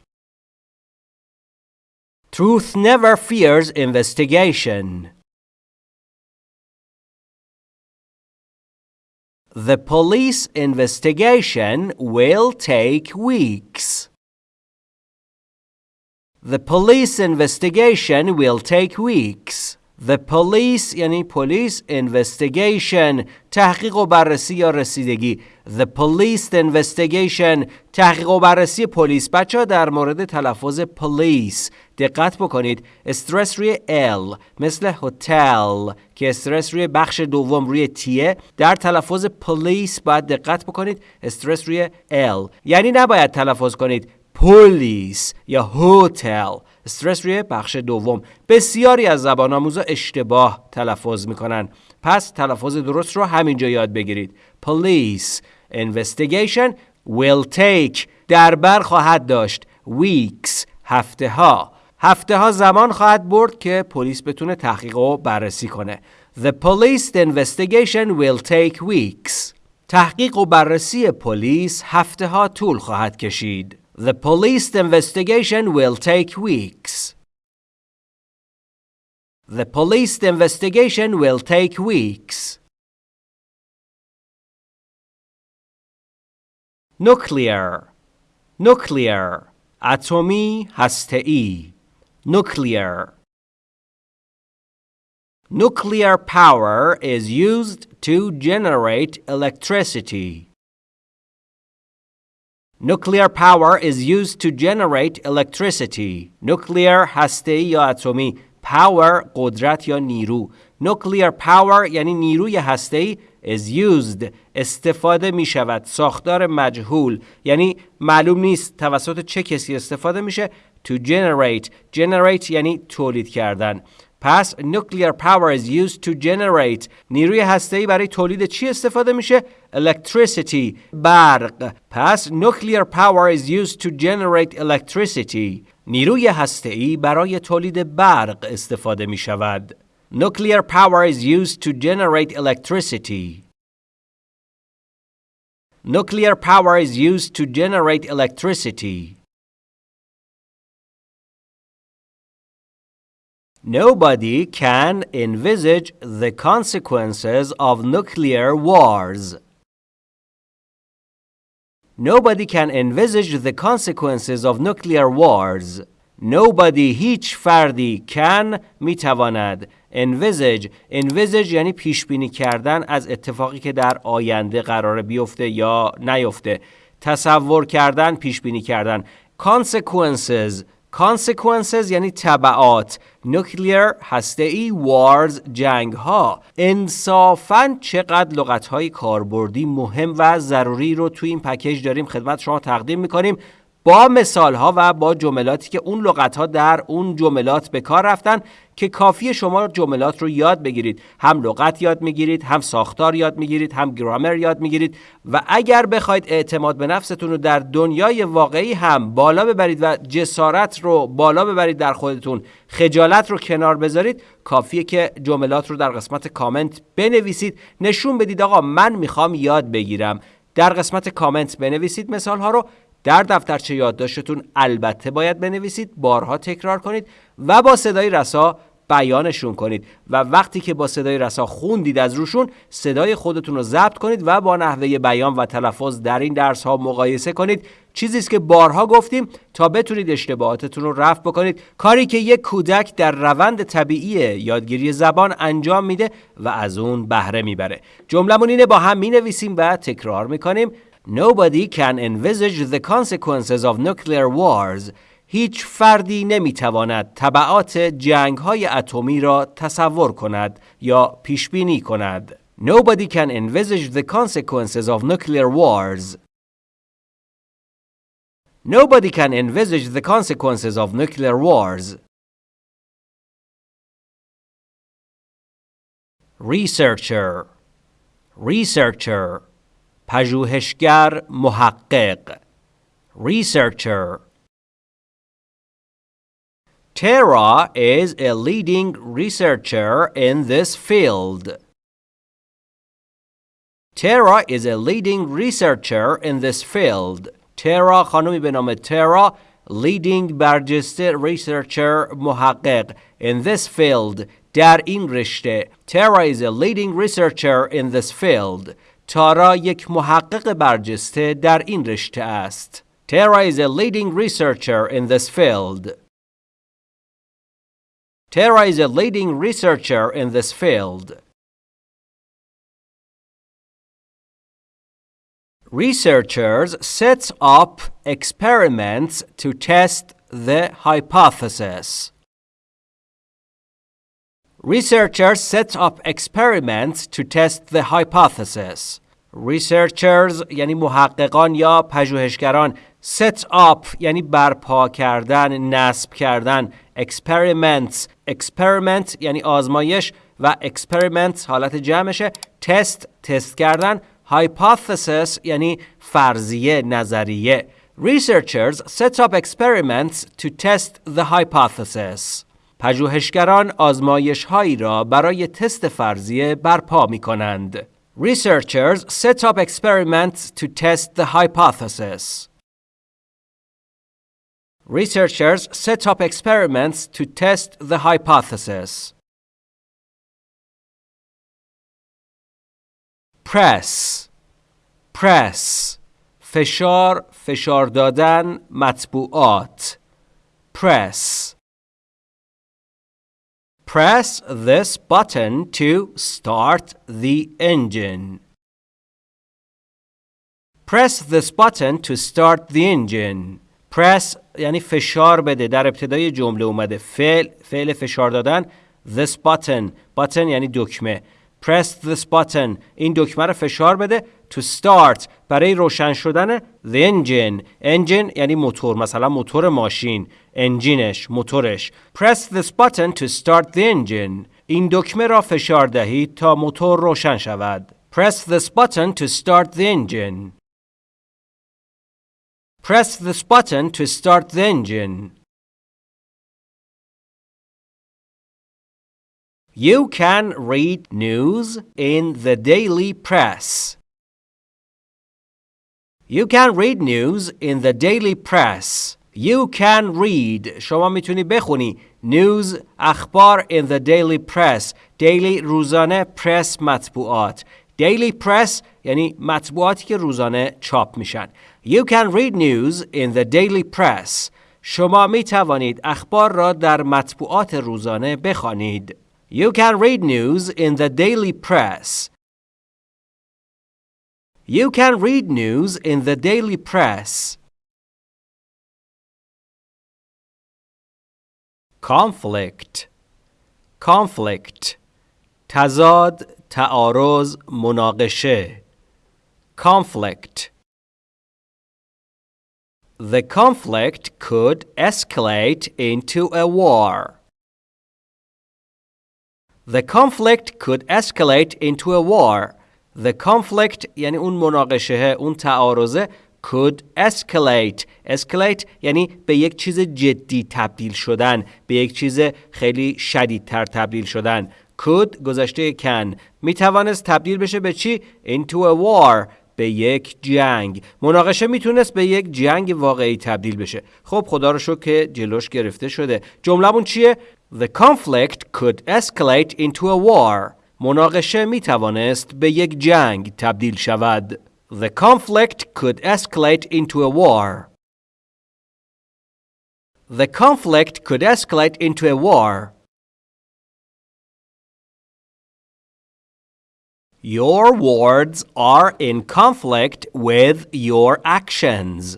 A: Truth never fears investigation The police investigation will take weeks. The police investigation will take weeks. The police یعنی police investigation تحقیق و بررسی یا رسیدگی. The police investigation تحقیق و بررسی پلیس بچه در مورد تلفظ police دقت بکنید. استرس روی L مثل هتل که استرس روی بخش دوم روی تیه در تلفظ police باید دقت بکنید. استرس روی L. یعنی نباید تلفظ کنید. پلیس یا هتل. استرس روی بخش دوم. بسیاری از زبان آموزا اشتباه تلفظ می‌کنن. پس تلفظ درست رو همینجا یاد بگیرید. police investigation will take. در بر خواهد داشت. weeks. هفته ها هفته ها زمان خواهد برد که پلیس بتونه تحقیق و بررسی کنه. The police investigation will take weeks. تحقیق و بررسی پلیس هفته ها طول خواهد کشید. The police investigation will take weeks. The police investigation will take weeks. Nuclear Nuclear atomi هسته‌ای Nuclear Nuclear power is used to generate electricity. Nuclear power is used to generate electricity. Nuclear هسته یا اتمی power قدرت یا نیرو. Nuclear power یعنی نیروی هسته is used استفاده می شود ساختار مجهول. یعنی معلوم نیست توسط چه کسی استفاده میشه. To generate. Generate یعنی تولید کردن. پس nuclear power is used to generate نیروی هسته‌ای برای تولید چی استفاده میشه electricity برق پس nuclear power is used to generate electricity نیروی هسته‌ای برای تولید برق استفاده می شود. Nuclear power is used to generate electricity. Nuclear power is used to generate electricity. Nobody can envisage the consequences of nuclear wars. Nobody can envisage the consequences of nuclear wars. Nobody هیچ فردی can میتواند envisage envisage یعنی پیش بینی کردن از اتفاقی که در آینده قرار بیفته یا نیفته تصور کردن پیش بینی کردن consequences consequences یعنی تبعات. Nuclear هسته ای wars جنگ ها انصافا چقدر لغت های کاربردی مهم و ضروری رو توی این پکیج داریم خدمت شما تقدیم می‌کنیم. با مثال ها و با جملاتی که اون لغت ها در اون جملات به کار رفتن که کافی شما جملات رو یاد بگیرید. هم لغت یاد می‌گیرید هم ساختار یاد می‌گیرید هم گرامر یاد می‌گیرید و اگر بخواید اعتماد به نفستون رو در دنیای واقعی هم بالا ببرید و جسارت رو بالا ببرید در خودتون خجالت رو کنار بذارید کافیه که جملات رو در قسمت کامنت بنویسید. نشون بدید آقا من می‌خوام یاد بگیرم. در قسمت کامنت بنویسید مثال ها رو. در دفترچه یادداشتتون البته باید بنویسید بارها تکرار کنید و با صدای رسا بیانشون کنید و وقتی که با صدای رسا خوندید از روشون صدای خودتون رو ضبط کنید و با نحوه بیان و تلفظ در این درس ها مقایسه کنید. چیزی است که بارها گفتیم تا بتونید اشتباهاتتون رو رفع بکنید. کاری که یک کودک در روند طبیعی یادگیری زبان انجام میده و از اون بهره می‌بره. جملمون اینه با هم می‌نویسیم و تکرار می‌کنیم. Nobody can envisage the consequences of nuclear wars هیچ فردی نمیتواند تبعات جنگ های اتمی را تصور کند یا پیش بینی کند. Nobody can envisage the consequences of nuclear wars. Nobody can envisage the consequences of nuclear wars. Researcher Researcher پژوهشگر محقق Researcher Tara is a leading researcher in this field. Tara is a leading researcher in this field. Tara خانمی به نام leading برجسته researcher محقق in this field در این رشته Tara is a leading researcher in this field. تارا یک محقق برجسته در این رشته است. Tara is a leading researcher in this field. Tara is a leading researcher in this field. Researchers set up experiments to test the hypothesis. Researchers set up experiments to test the hypothesis. Researchers یعنی محققان یا پژوهشگران set up یعنی برپا کردن نصب کردن experiments experiment یعنی آزمایش و experiment حالت جمعشه تست تست کردن hypothesis یعنی فرضیه نظریه Researchers set up experiments to test the hypothesis. پژوهشگران آزمایش هایی را برای تست فرضیه برپا می کنند. Researchers set up experiments to test the hypothesis. Researchers set up experiments to test the hypothesis. Press Press فشار فشار دادن مطبوعات Press Press this button to start the engine. Press this button to start the engine. Press یعنی فشار بده در ابتدای جمله اومده فعل فعل فشار دادن this button button یعنی دکمه press this button این دکمه رو فشار بده to start برای روشن شدن the engine engine یعنی موتور مثلا موتور ماشین انجینش موتورش press this button to start the engine این دکمه را فشار دهید تا موتور روشن شود press this button to start the engine press this button to start the engine You can read news in the daily press. You can read news in the daily press. You can read شما می‌تونی بخونی news اخبار in the daily press daily روزانه press مطبوعات daily press یعنی مطبوعاتی که روزانه چاپ میشن You can read news in the daily press شما می توانید اخبار را در مطبوعات روزانه بخوانید You can read news in the daily press. You can read news in the daily press. Conflict Conflict تضاد تعارض مناقشه Conflict The conflict could escalate into a war. The conflict could escalate into a war. The conflict یعنی اون مناقشه اون تعارضه could escalate. Escalate یعنی به یک چیز جدی تبدیل شدن به یک چیز خیلی شدیدتر تبدیل شدن. Could گذشته can. می توانست تبدیل بشه به چی؟ Into a war به یک جنگ. مناقشه می‌تونست به یک جنگ واقعی تبدیل بشه. خب خدا رو شکر که جلوش گرفته شده. جملهمون چیه؟ The conflict could escalate into a war. مناقشه می توانست به یک جنگ تبدیل شود. The conflict could escalate into a war. The conflict could escalate into a war. Your words are in conflict with your actions.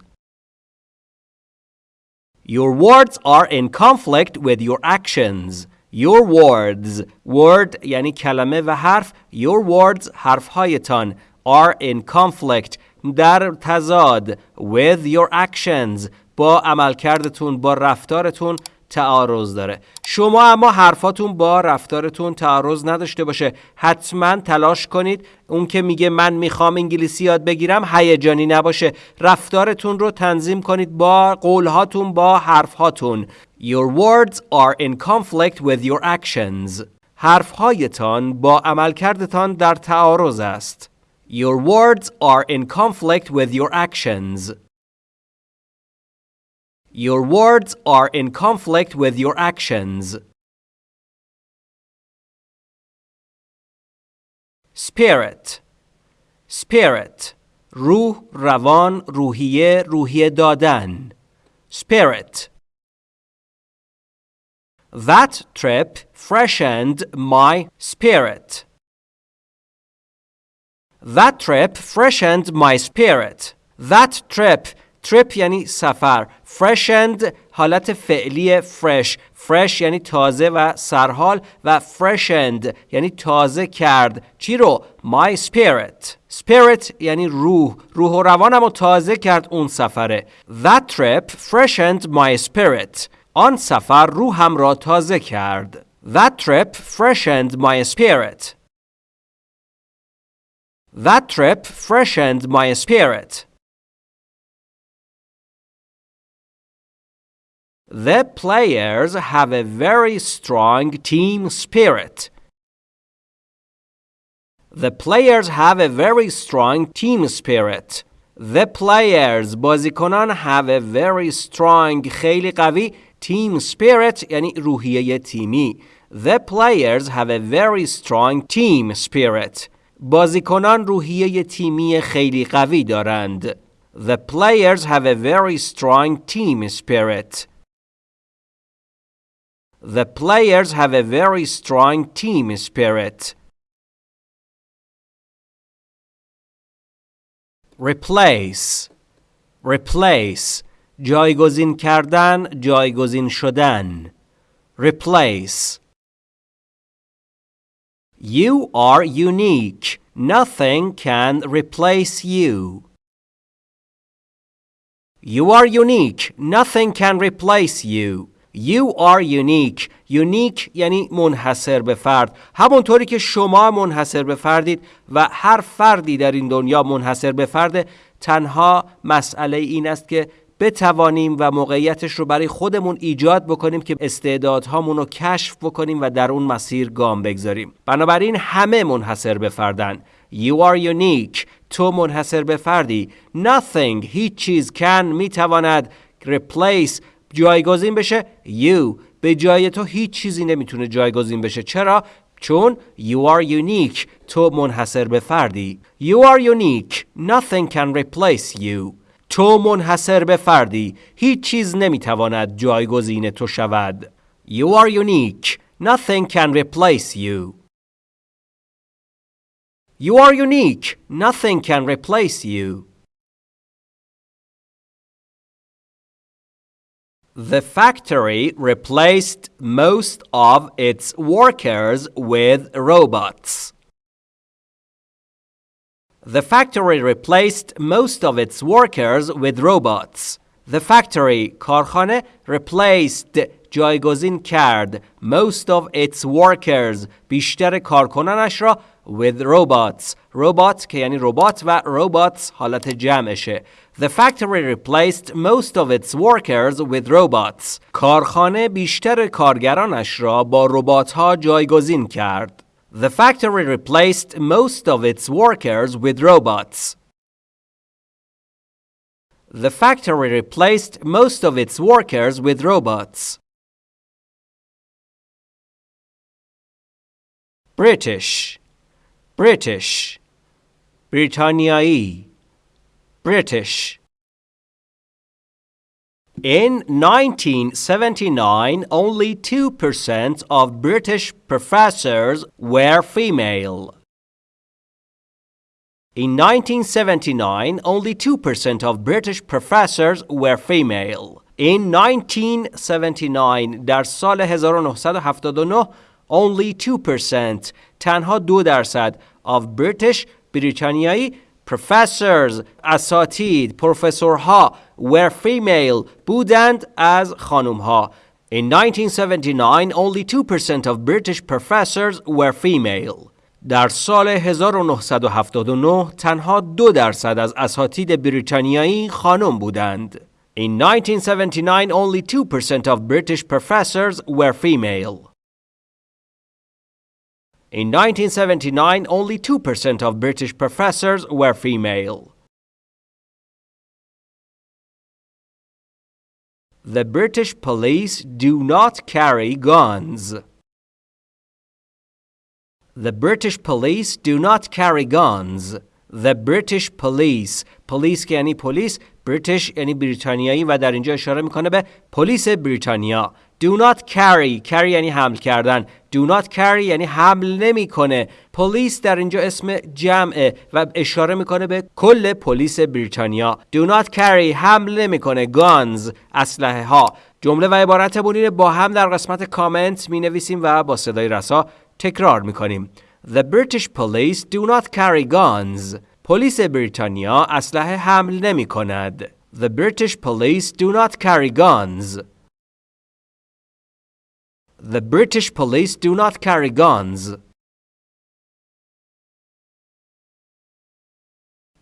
A: Your words are in conflict with your actions. Your words word یعنی کلمه و حرف Your words حرفهایتان are in conflict در تضاد with your actions با عملکردتون با رفتارتون تعارض داره. شما اما حرفاتون با رفتارتون تعارض نداشته باشه. حتما تلاش کنید. اون که میگه من می‌خوام انگلیسی یاد بگیرم هیجانی نباشه. رفتارتون رو تنظیم کنید با قولهاتون با حرفهاتون. Your words are in conflict with your actions. حرفهایتان با عملکردتان در تعارض است. Your words are in conflict with your actions. Your words are in conflict with your actions. Spirit Spirit روح روان روحیه روحیه دادن Spirit That trip freshened my spirit. That trip freshened my spirit. That trip trip یعنی سفر freshened حالت فعلی fresh fresh یعنی تازه و سرحال و freshened یعنی تازه کرد چی رو my spirit spirit یعنی روح روح و روانم رو تازه کرد اون سفره that trip freshened my spirit آن سفر روحم را تازه کرد that trip freshened my spirit that trip freshened my spirit The players have a very strong team spirit. The players have a very strong team spirit. The players بازیکنان have a very strong خیلی قوی team spirit یعنی روحیه تیمی. The players have a very strong team spirit. بازیکنان روحیه تیمی خیلی قوی دارند. The players have a very strong team spirit. The players have a very strong team spirit. Replace Replace جایگزین کردن جایگزین شدن Replace You are unique. Nothing can replace you. You are unique. Nothing can replace you. You are unique. Unique یعنی منحصر به فرد. همونطوری که شما منحصر به فردید و هر فردی در این دنیا منحصر به فرد تنها مسئله این است که بتوانیم و موقعیتش رو برای خودمون ایجاد بکنیم که استعدادهامون رو کشف بکنیم و در اون مسیر گام بگذاریم. بنابراین همه منحصر به فردن. You are unique. تو منحصر به فردی. Nothing هیچ چیز can می‌تواند replace جایگزین بشه You به جای تو هیچ چیزی نمی‌تونه جایگزین بشه چرا؟ چون You are unique تو منحصر به فردی You are unique Nothing can replace you تو منحصر به فردی هیچ چیز نمی‌تواند جایگزین تو شود You are unique Nothing can replace you You are unique Nothing can replace you The factory replaced most of its workers with robots. The factory replaced most of its workers with robots. The factory کارخانه replaced جایگزین کرد most of its workers بیشتر کارکنانش را with robots robot که یعنی ربات و robots حالت جمعشه The factory replaced most of its workers with robots کارخانه بیشتر کارگرانش را با ربات ها جایگزین کرد The factory replaced most of its workers with robots The factory replaced most of its workers with robots. British British بریتانیایی British In 1979, only 2% of British professors were female. In 1979, only 2% of British professors were female. In 1979, در سال 1979, only 2% تنها دو درصد of British بریتانیایی professors اساتید پروفسورها were female بودند از خانمها In 1979 only 2% of British professors were female در سال 1979 تنها دو درصد از اساتید بریتانیایی خانم بودند. In 1979 only 2% of British professors were female. In 1979, only 2% of British professors were female. The British police do not carry guns. The British police do not carry guns. The British police police که یعنی پلیس British یعنی بریتانیایی و در اینجا اشاره میکنه به پلیس بریتانیا Do not carry carry یعنی حمل کردن Do not carry یعنی حمل نمی‌کنه پلیس در اینجا اسم جمعه و اشاره می‌کنه به کل پلیس بریتانیا Do not carry حمل نمی‌کنه guns اسلحه ها جمله و عبارت بونین با هم در قسمت کامنت می نویسیم و با صدای رسا تکرار می کنیم. The British police do not carry guns. پلیس بریتانیا اسلحه حمل نمی کند. The British police do not carry guns. The British police do not carry guns.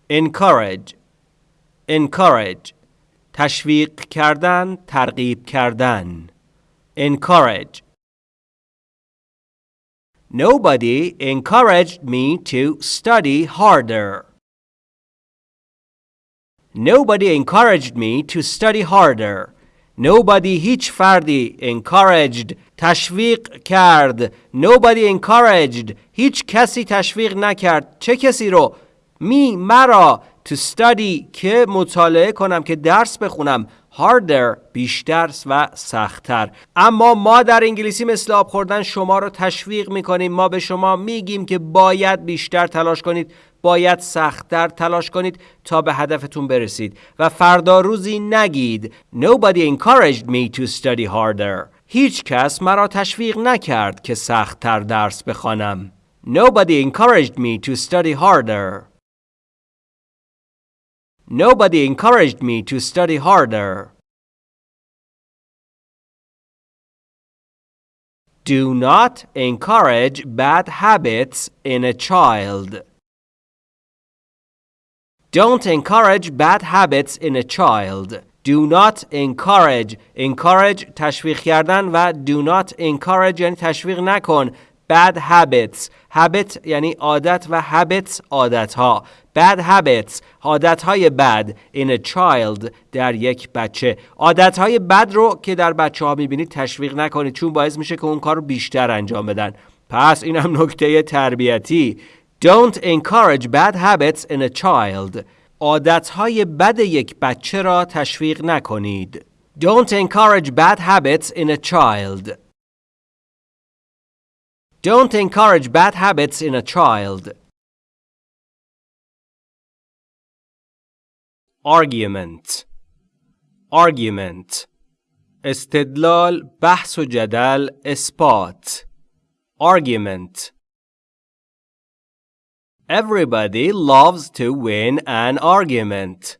A: Encourage Encourage تشویق کردن ترغیب کردن Encourage Nobody encouraged me to study harder. Nobody encouraged me to study harder. Nobody هیچ فردی encouraged تشویق کرد. Nobody encouraged هیچ کسی تشویق نکرد. چه کسی رو؟ می مرا. To study که مطالعه کنم که درس بخونم. Harder بیشتر و سختتر. اما ما در انگلیسی مثل آب خوردن شما رو تشویق می‌کنیم. ما به شما میگیم که باید بیشتر تلاش کنید باید سختتر تلاش کنید تا به هدفتون برسید. و فردا روزی نگید. Nobody encouraged me to study harder. هیچ کس مرا تشویق نکرد که سختتر درس بخوانم. Nobody encouraged me to study harder. Nobody encouraged me to study harder. Do not encourage bad habits in a child. Don't encourage bad habits in a child. do not encourage encourage تشویق کردن و do not encourage یعنی تشویق نکن Bad habits. Habit یعنی عادت و habits عادت ها bad habits. عادت های bad in a child در یک بچه. عادت های بد رو که در بچه ها می‌بینید تشویق نکنید چون باعث میشه که اون کار رو بیشتر انجام بدن. پس این هم نکته تربیتی. Don't encourage bad habits in a child. عادتهای بد یک بچه را تشویق نکنید. Don't encourage bad habits in a child. Don't encourage bad habits in a child. Argument Argument استدلال بحث و جدل اثبات Argument Everybody loves to win an argument.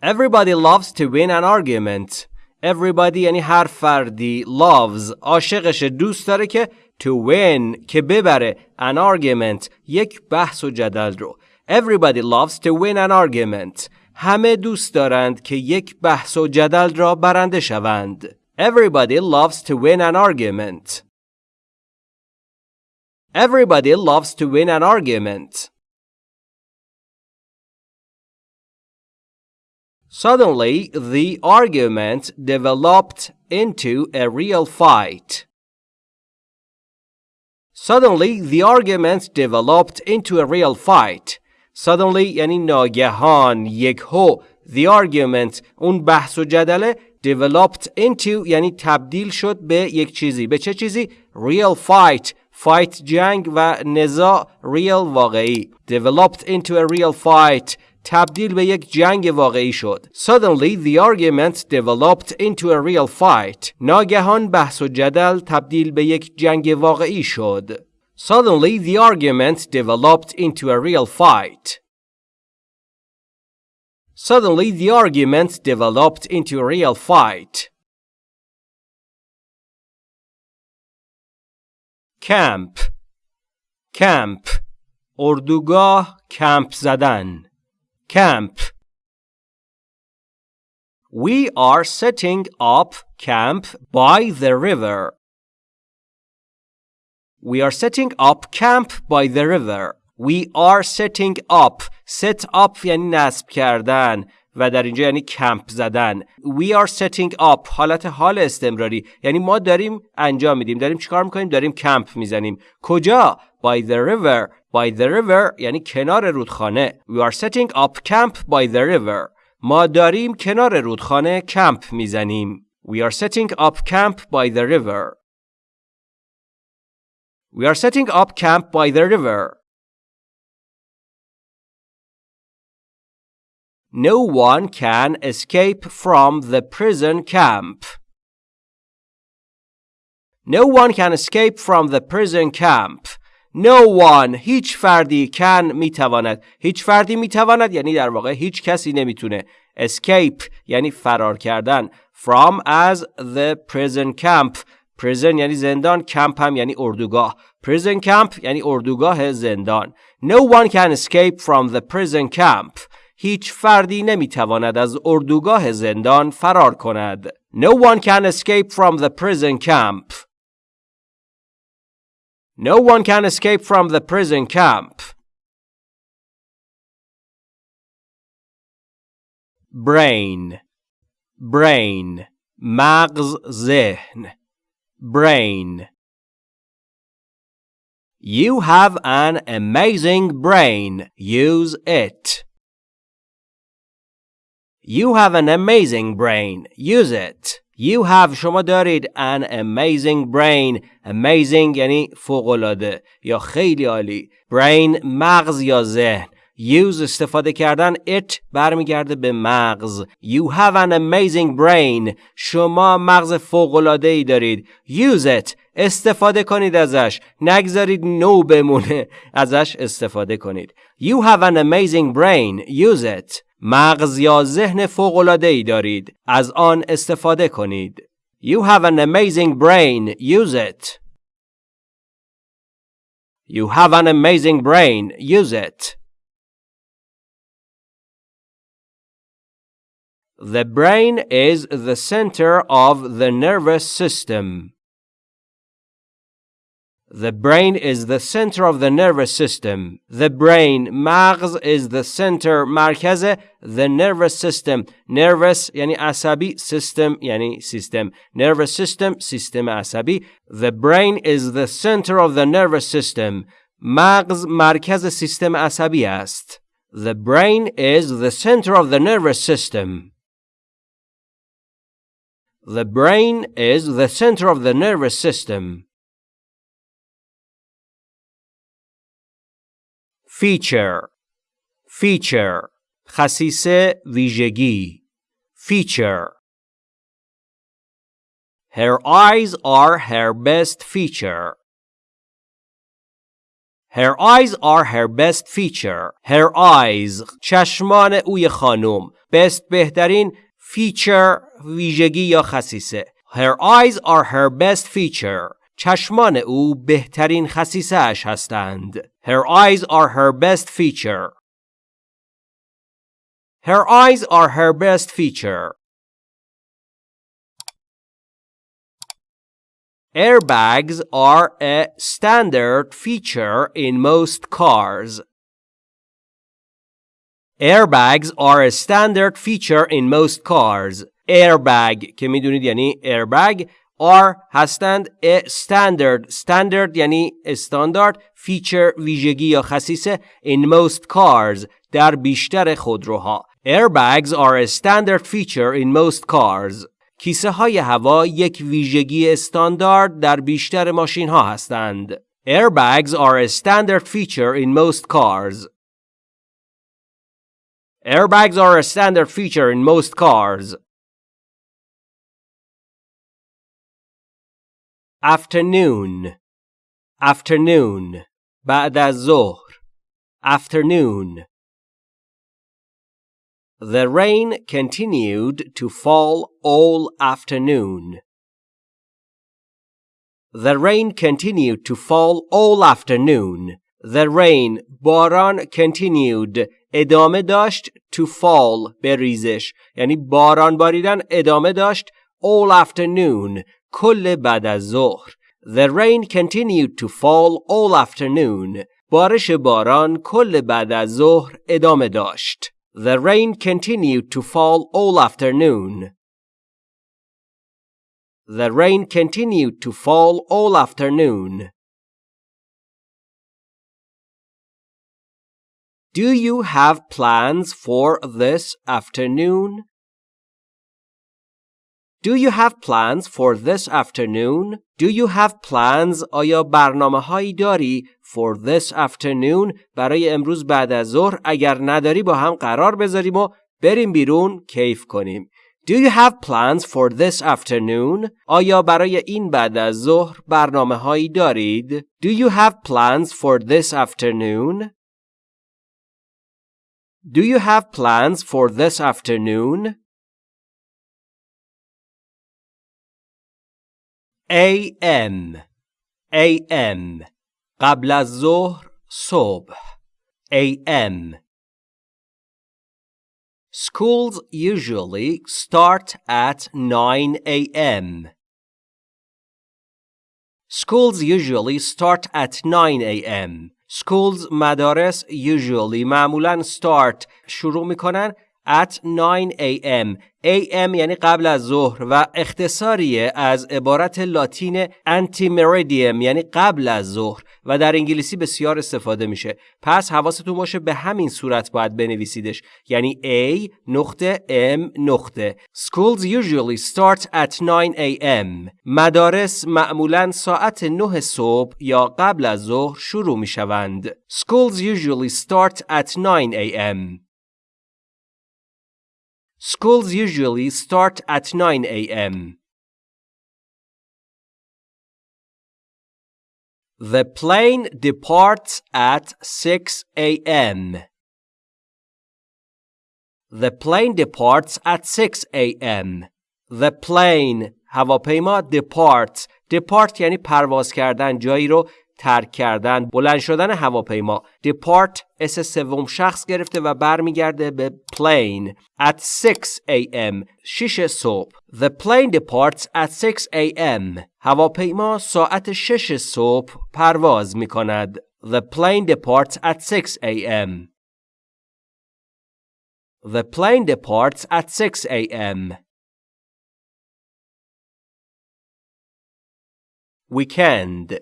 A: Everybody loves to win an argument. Everybody یعنی هر فردی loves عاشقش دوست داره که to win که ببره an argument یک بحث و جدل رو. Everybody loves to win an argument. همه دوست دارند که یک بحث و جدل را برنده شوند. Everybody loves to win an argument. Everybody loves to win an argument. Suddenly, the argument developed into a real fight. Suddenly, the argument developed into a real fight. Suddenly یعنی ناگهان یک هو The argument اون بحث و جدله developed into یعنی تبدیل شد به یک چیزی به چه چیزی؟ Real fight fight جنگ و نزاع real واقعی developed into a real fight تبدیل به یک جنگ واقعی شد. Suddenly the argument developed into a real fight. ناگهان بحث و جدل تبدیل به یک جنگ واقعی شد. Suddenly the argument developed into a real fight. Suddenly the argument developed into a real fight. کمپ کمپ اردوگاه کمپ زدن کمپ We are setting up camp by the river. We are setting up camp by the river. We are setting up. Set up یعنی نصب کردن. و در اینجا یعنی کمپ زدن we are setting up حالت حال استمراری یعنی ما داریم انجام میدیم داریم چیکار میکنیم داریم کمپ میزنیم کجا by the river by the river یعنی کنار رودخانه we are setting up camp by the river ما داریم کنار رودخانه کمپ میزنیم we are setting up camp by the river we are setting up camp by the river No one can escape from the prison camp. No one can escape from the prison camp. No one هیچ فردی can می‌تواند. هیچ فردی می‌تواند یعنی در واقع هیچ کسی نمی‌تونه. Escape یعنی فرار کردن. From as the prison camp. Prison یعنی زندان camp هم یعنی اردوگاه. Prison camp یعنی اردوگاه زندان. No one can escape from the prison camp. هیچ فردی نمی‌تواند از اردوگاه زندان فرار کند. No one can escape from the prison camp. No one can escape from the prison camp. brain brain مغز ذهن brain You have an amazing brain. Use it. You have an amazing brain. Use it. You have شما دارید an amazing brain. Amazing یعنی فوقلاده یا خیلی عالی. Brain مغز یا ذهن. Use استفاده کردن it برمیگرده به مغز. You have an amazing brain. شما مغز ای دارید. Use it. استفاده کنید ازش. نگذارید نو بمونه. ازش استفاده کنید. You have an amazing brain. Use it. مغز یا ذهن ای دارید. از آن استفاده کنید. You have an amazing brain. Use it. You have an amazing brain. Use it. The brain is the center of the nervous system. The brain is the center of the nervous system. The brain مغز is the center مرکز the nervous system. Nervous یعنی عصبی system یعنی سیستم. Nervous system سیستم عصبی. The brain is the center of the nervous system. مغز مرکز سیستم عصبی است. The brain is the center of the nervous system. The brain is the center of the nervous system. feature feature خصیصه ویژگی feature Her eyes are her best feature. Her eyes are her best feature. Her eyes چشمان اوی خانم best بهترین feature ویژگی یا خصیصه Her eyes are her best feature. چشمان او بهترین خصیصه اش هستند. Her eyes are her best feature. Her eyes are her best feature. Airbags are a standard feature in most cars. Airbags are a standard feature in most cars. Airbag که می‌دونید یعنی airbag are هستند a standard standard یعنی استاندارد feature ویژگی یا خصیصه in most cars در بیشتر خودروها airbags are a standard feature in most cars کیسه های هوا یک ویژگی استاندارد در بیشتر ماشین ها هستند airbags are a standard feature in most cars airbags are a standard feature in most cars afternoon afternoon بعد از ظهر afternoon The rain continued to fall all afternoon. The rain continued to fall all afternoon. The rain باران continued ادامه داشت to fall بریزش یعنی باران باریدن ادامه داشت all afternoon کل بعد از ظهر The rain continued to fall all afternoon. بارش باران کل بعد از ظهر ادامه داشت. The rain continued to fall all afternoon. The rain continued to fall all afternoon. Do you have plans for this afternoon? Do you have plans for this afternoon? Do you have plans? آیا برنامه هایی داری for this afternoon برای امروز بعد از ظهر اگر نداری با هم قرار بذاریم و بریم بیرون کیف کنیم. Do you have plans for this afternoon? آیا برای این بعد از ظهر برنامه هایی دارید؟ Do you have plans for this afternoon? Do you have plans for this afternoon? AM AM قبل از ظهر صبح AM Schools usually start at 9 a.m. Schools usually start at 9 a.m. Schools مدارس usually معمولا start شروع میکنن at 9 a.m. AM یعنی قبل از ظهر و اختصاریه از عبارت لاتین anti meridium یعنی قبل از ظهر و در انگلیسی بسیار استفاده میشه پس حواستون باشه به همین صورت باید بنویسیدش یعنی A نقطه M نقطه Schools usually start at 9 a.m. مدارس معمولا ساعت 9 صبح یا قبل از ظهر شروع می‌شوند Schools usually start at 9 a.m. Schools usually start at 9 a.m. The plane departs at 6 a.m. The plane departs at 6 a.m. The plane هواپیما depart depart یعنی پرواز کردن جایی رو ترک کردن بلند شدن هواپیما depart اس سوم شخص گرفته و برمیگرده به plane at 6 a.m. 6 صبح The plane departs at 6 a.m. هواپیما ساعت 6 صبح پرواز می کند The plane departs at 6 a.m. The plane departs at 6 a.m. weekend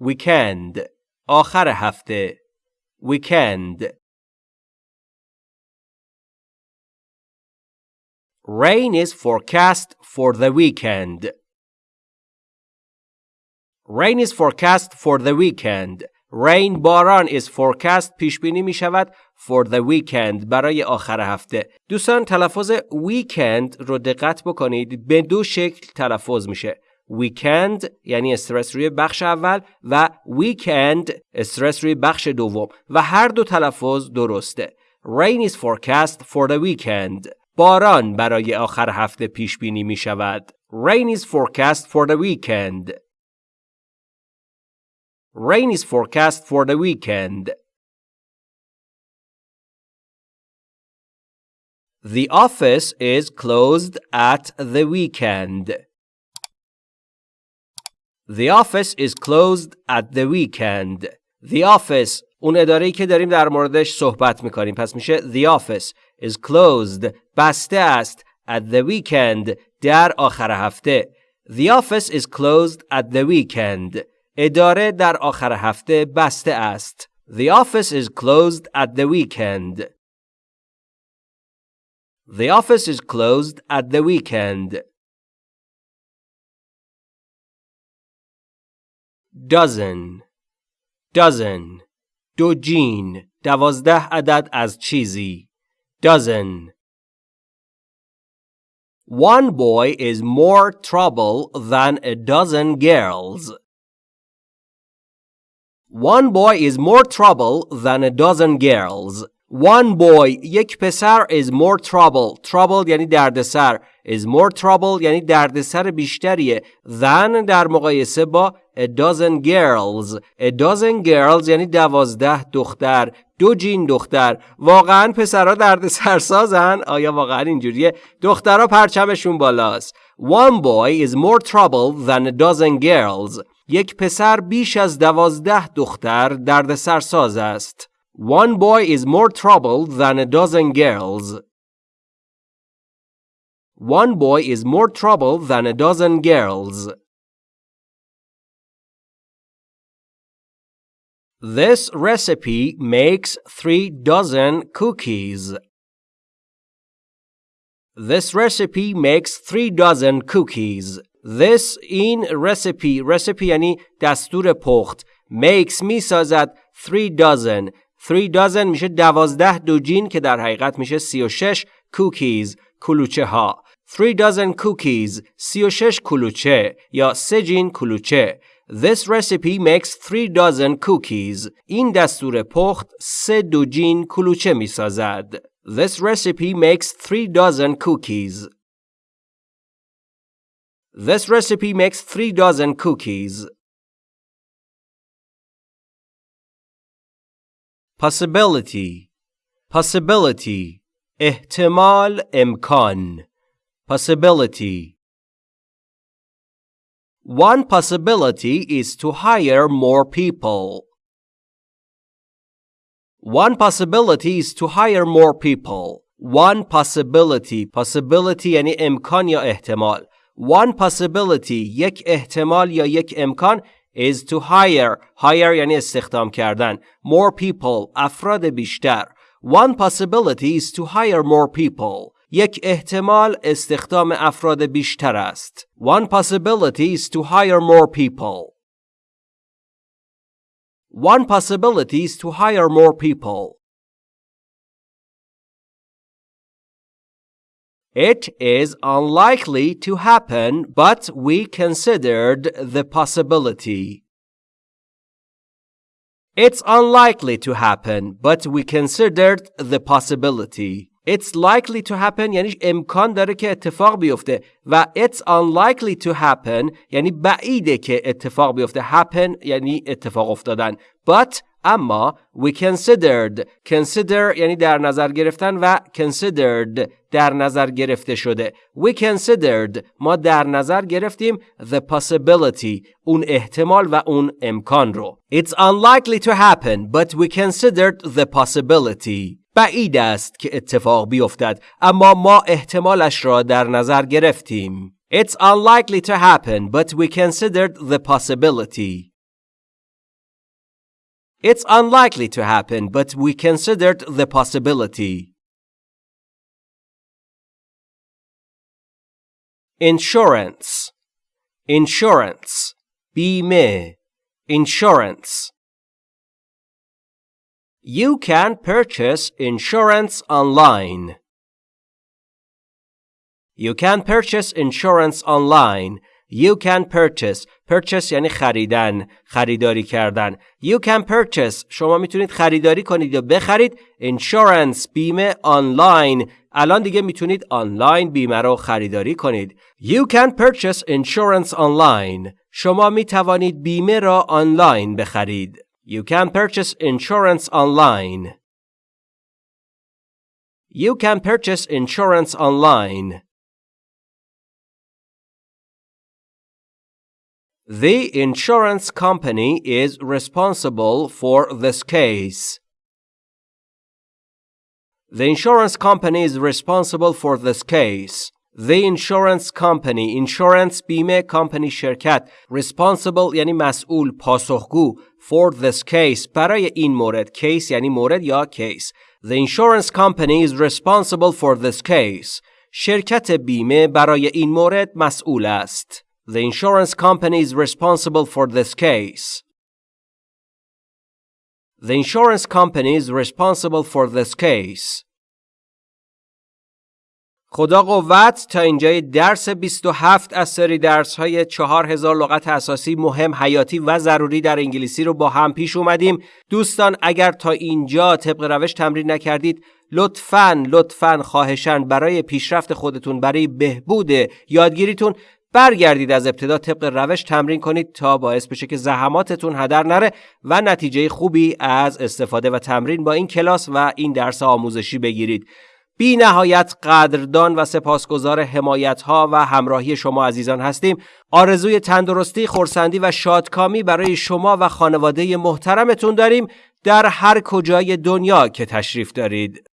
A: weekend آخر هفته weekend Rain is forecast for the weekend. Rain is forecast for the weekend. Rain باران is forecast پیش بینی می شود for the weekend برای آخر هفته. دوستان تلفظ weekend رو دقت بکنید به دو شکل تلفظ میشه. Weekend یعنی استرس روی بخش اول و weekend استرس روی بخش دوم و هر دو تلفظ درسته. Rain is forecast for the weekend. باران برای آخر هفته پیش بینی می شود. Rain is forecast for the weekend. Rain is forecast for the weekend. The office is closed at the weekend. The office is closed at the weekend. The office اون اداره‌ای که داریم در موردش صحبت میکنیم پس میشه The office is closed بسته است at the weekend در آخر هفته The office is closed at the weekend اداره در آخر هفته بسته است The office is closed at the weekend The office is closed at the weekend dozen dozen دو جین دوازده عدد از چیزی dozen One boy is more trouble than a dozen girls. One boy is more trouble than a dozen girls. One boy یک پسر is more trouble. Trouble یعنی دردسر. is more trouble یعنی دردسر بیشتریه. Than در مقایسه با a dozen girls. A dozen girls یعنی دوازده دختر. دو جین دختر. واقعا پسرها درد سرسازن آیا واقعا اینجوریه؟ دخترها پرچمشون بالاست. One boy is more trouble than a dozen girls. یک پسر بیش از دوازده دختر درد سرساز است. one boy is more trouble than a dozen girls One boy is more trouble than a dozen girls. This recipe makes three dozen cookies. This recipe makes three dozen cookies. This in recipe recipe یعنی دستور پخت makes می سازد three dozen Three dozen میشه دوازده دوجین که در حقیقت میشه سی و شش cookies کلوچه ها three dozen cookies سی و شش کلوچه یا سه جین کلوچه This recipe makes three dozen cookies. این دستور پخت سه دوجین کلوچه می سازد. This recipe makes three dozen cookies. This recipe makes three dozen cookies. Possibility Possibility احتمال امکان Possibility One possibility is to hire more people. One possibility is to hire more people. One possibility possibility یعنی امکان یا احتمال. One possibility یک احتمال یا یک امکان is to hire hire یعنی استخدام کردن more people افراد بیشتر. One possibility is to hire more people. یک احتمال استخدام افراد بیشتر است. One possibility is to hire more people. One possibility is to hire more people. It is unlikely to happen, but we considered the possibility. It's unlikely to happen, but we considered the possibility. It's likely to happen یعنی امکان داره که اتفاق بیفته و it's unlikely to happen یعنی بعیده که اتفاق بیفته happen یعنی اتفاق افتادن but اما we considered consider یعنی در نظر گرفتن و considered در نظر گرفته شده we considered ما در نظر گرفتیم the possibility اون احتمال و اون امکان رو it's unlikely to happen but we considered the possibility بعید است که اتفاق بیفتد اما ما احتمالش را در نظر گرفتیم It's unlikely to happen but we considered the possibility It's unlikely to happen, but we considered the possibility. Insurance Insurance بیمه Insurance You can purchase insurance online. You can purchase insurance online. You can purchase purchase یعنی خریدن خریداری کردن You can purchase شما می‌تونید خریداری کنید یا بخرید insurance بیمه آنلاین الان دیگه می‌تونید آنلاین بیمه رو خریداری کنید You can purchase insurance online شما می‌توانید بیمه را آنلاین بخرید You can purchase insurance online You can purchase insurance online The insurance company is responsible for this case. The insurance company is responsible for this case. The insurance company insurance بیمه company شرکت responsible یعنی مسئول پاسخگو for this case برای این مورد case یعنی مورد یا case The insurance company is responsible for this case شرکت بیمه برای این مورد مسئول است The insurance company is responsible for this case. The insurance company is responsible for this case. خدا قوت تا اینجای درس 27 از سری درس های 4000 لغت اساسی مهم حیاتی و ضروری در انگلیسی رو با هم پیش اومدیم دوستان اگر تا اینجا طبق روش تمرین نکردید لطفاً لطفاً خواهشن برای پیشرفت خودتون برای بهبود یادگیریتون برگردید از ابتدا طبق روش تمرین کنید تا باعث بشه که زحماتتون هدر نره و نتیجه خوبی از استفاده و تمرین با این کلاس و این درس آموزشی بگیرید. بی نهایت قدردان و سپاسگزار حمایت ها و همراهی شما عزیزان هستیم. آرزوی تندرستی، خورسندی و شادکامی برای شما و خانواده محترمتون داریم در هر کجای دنیا که تشریف دارید.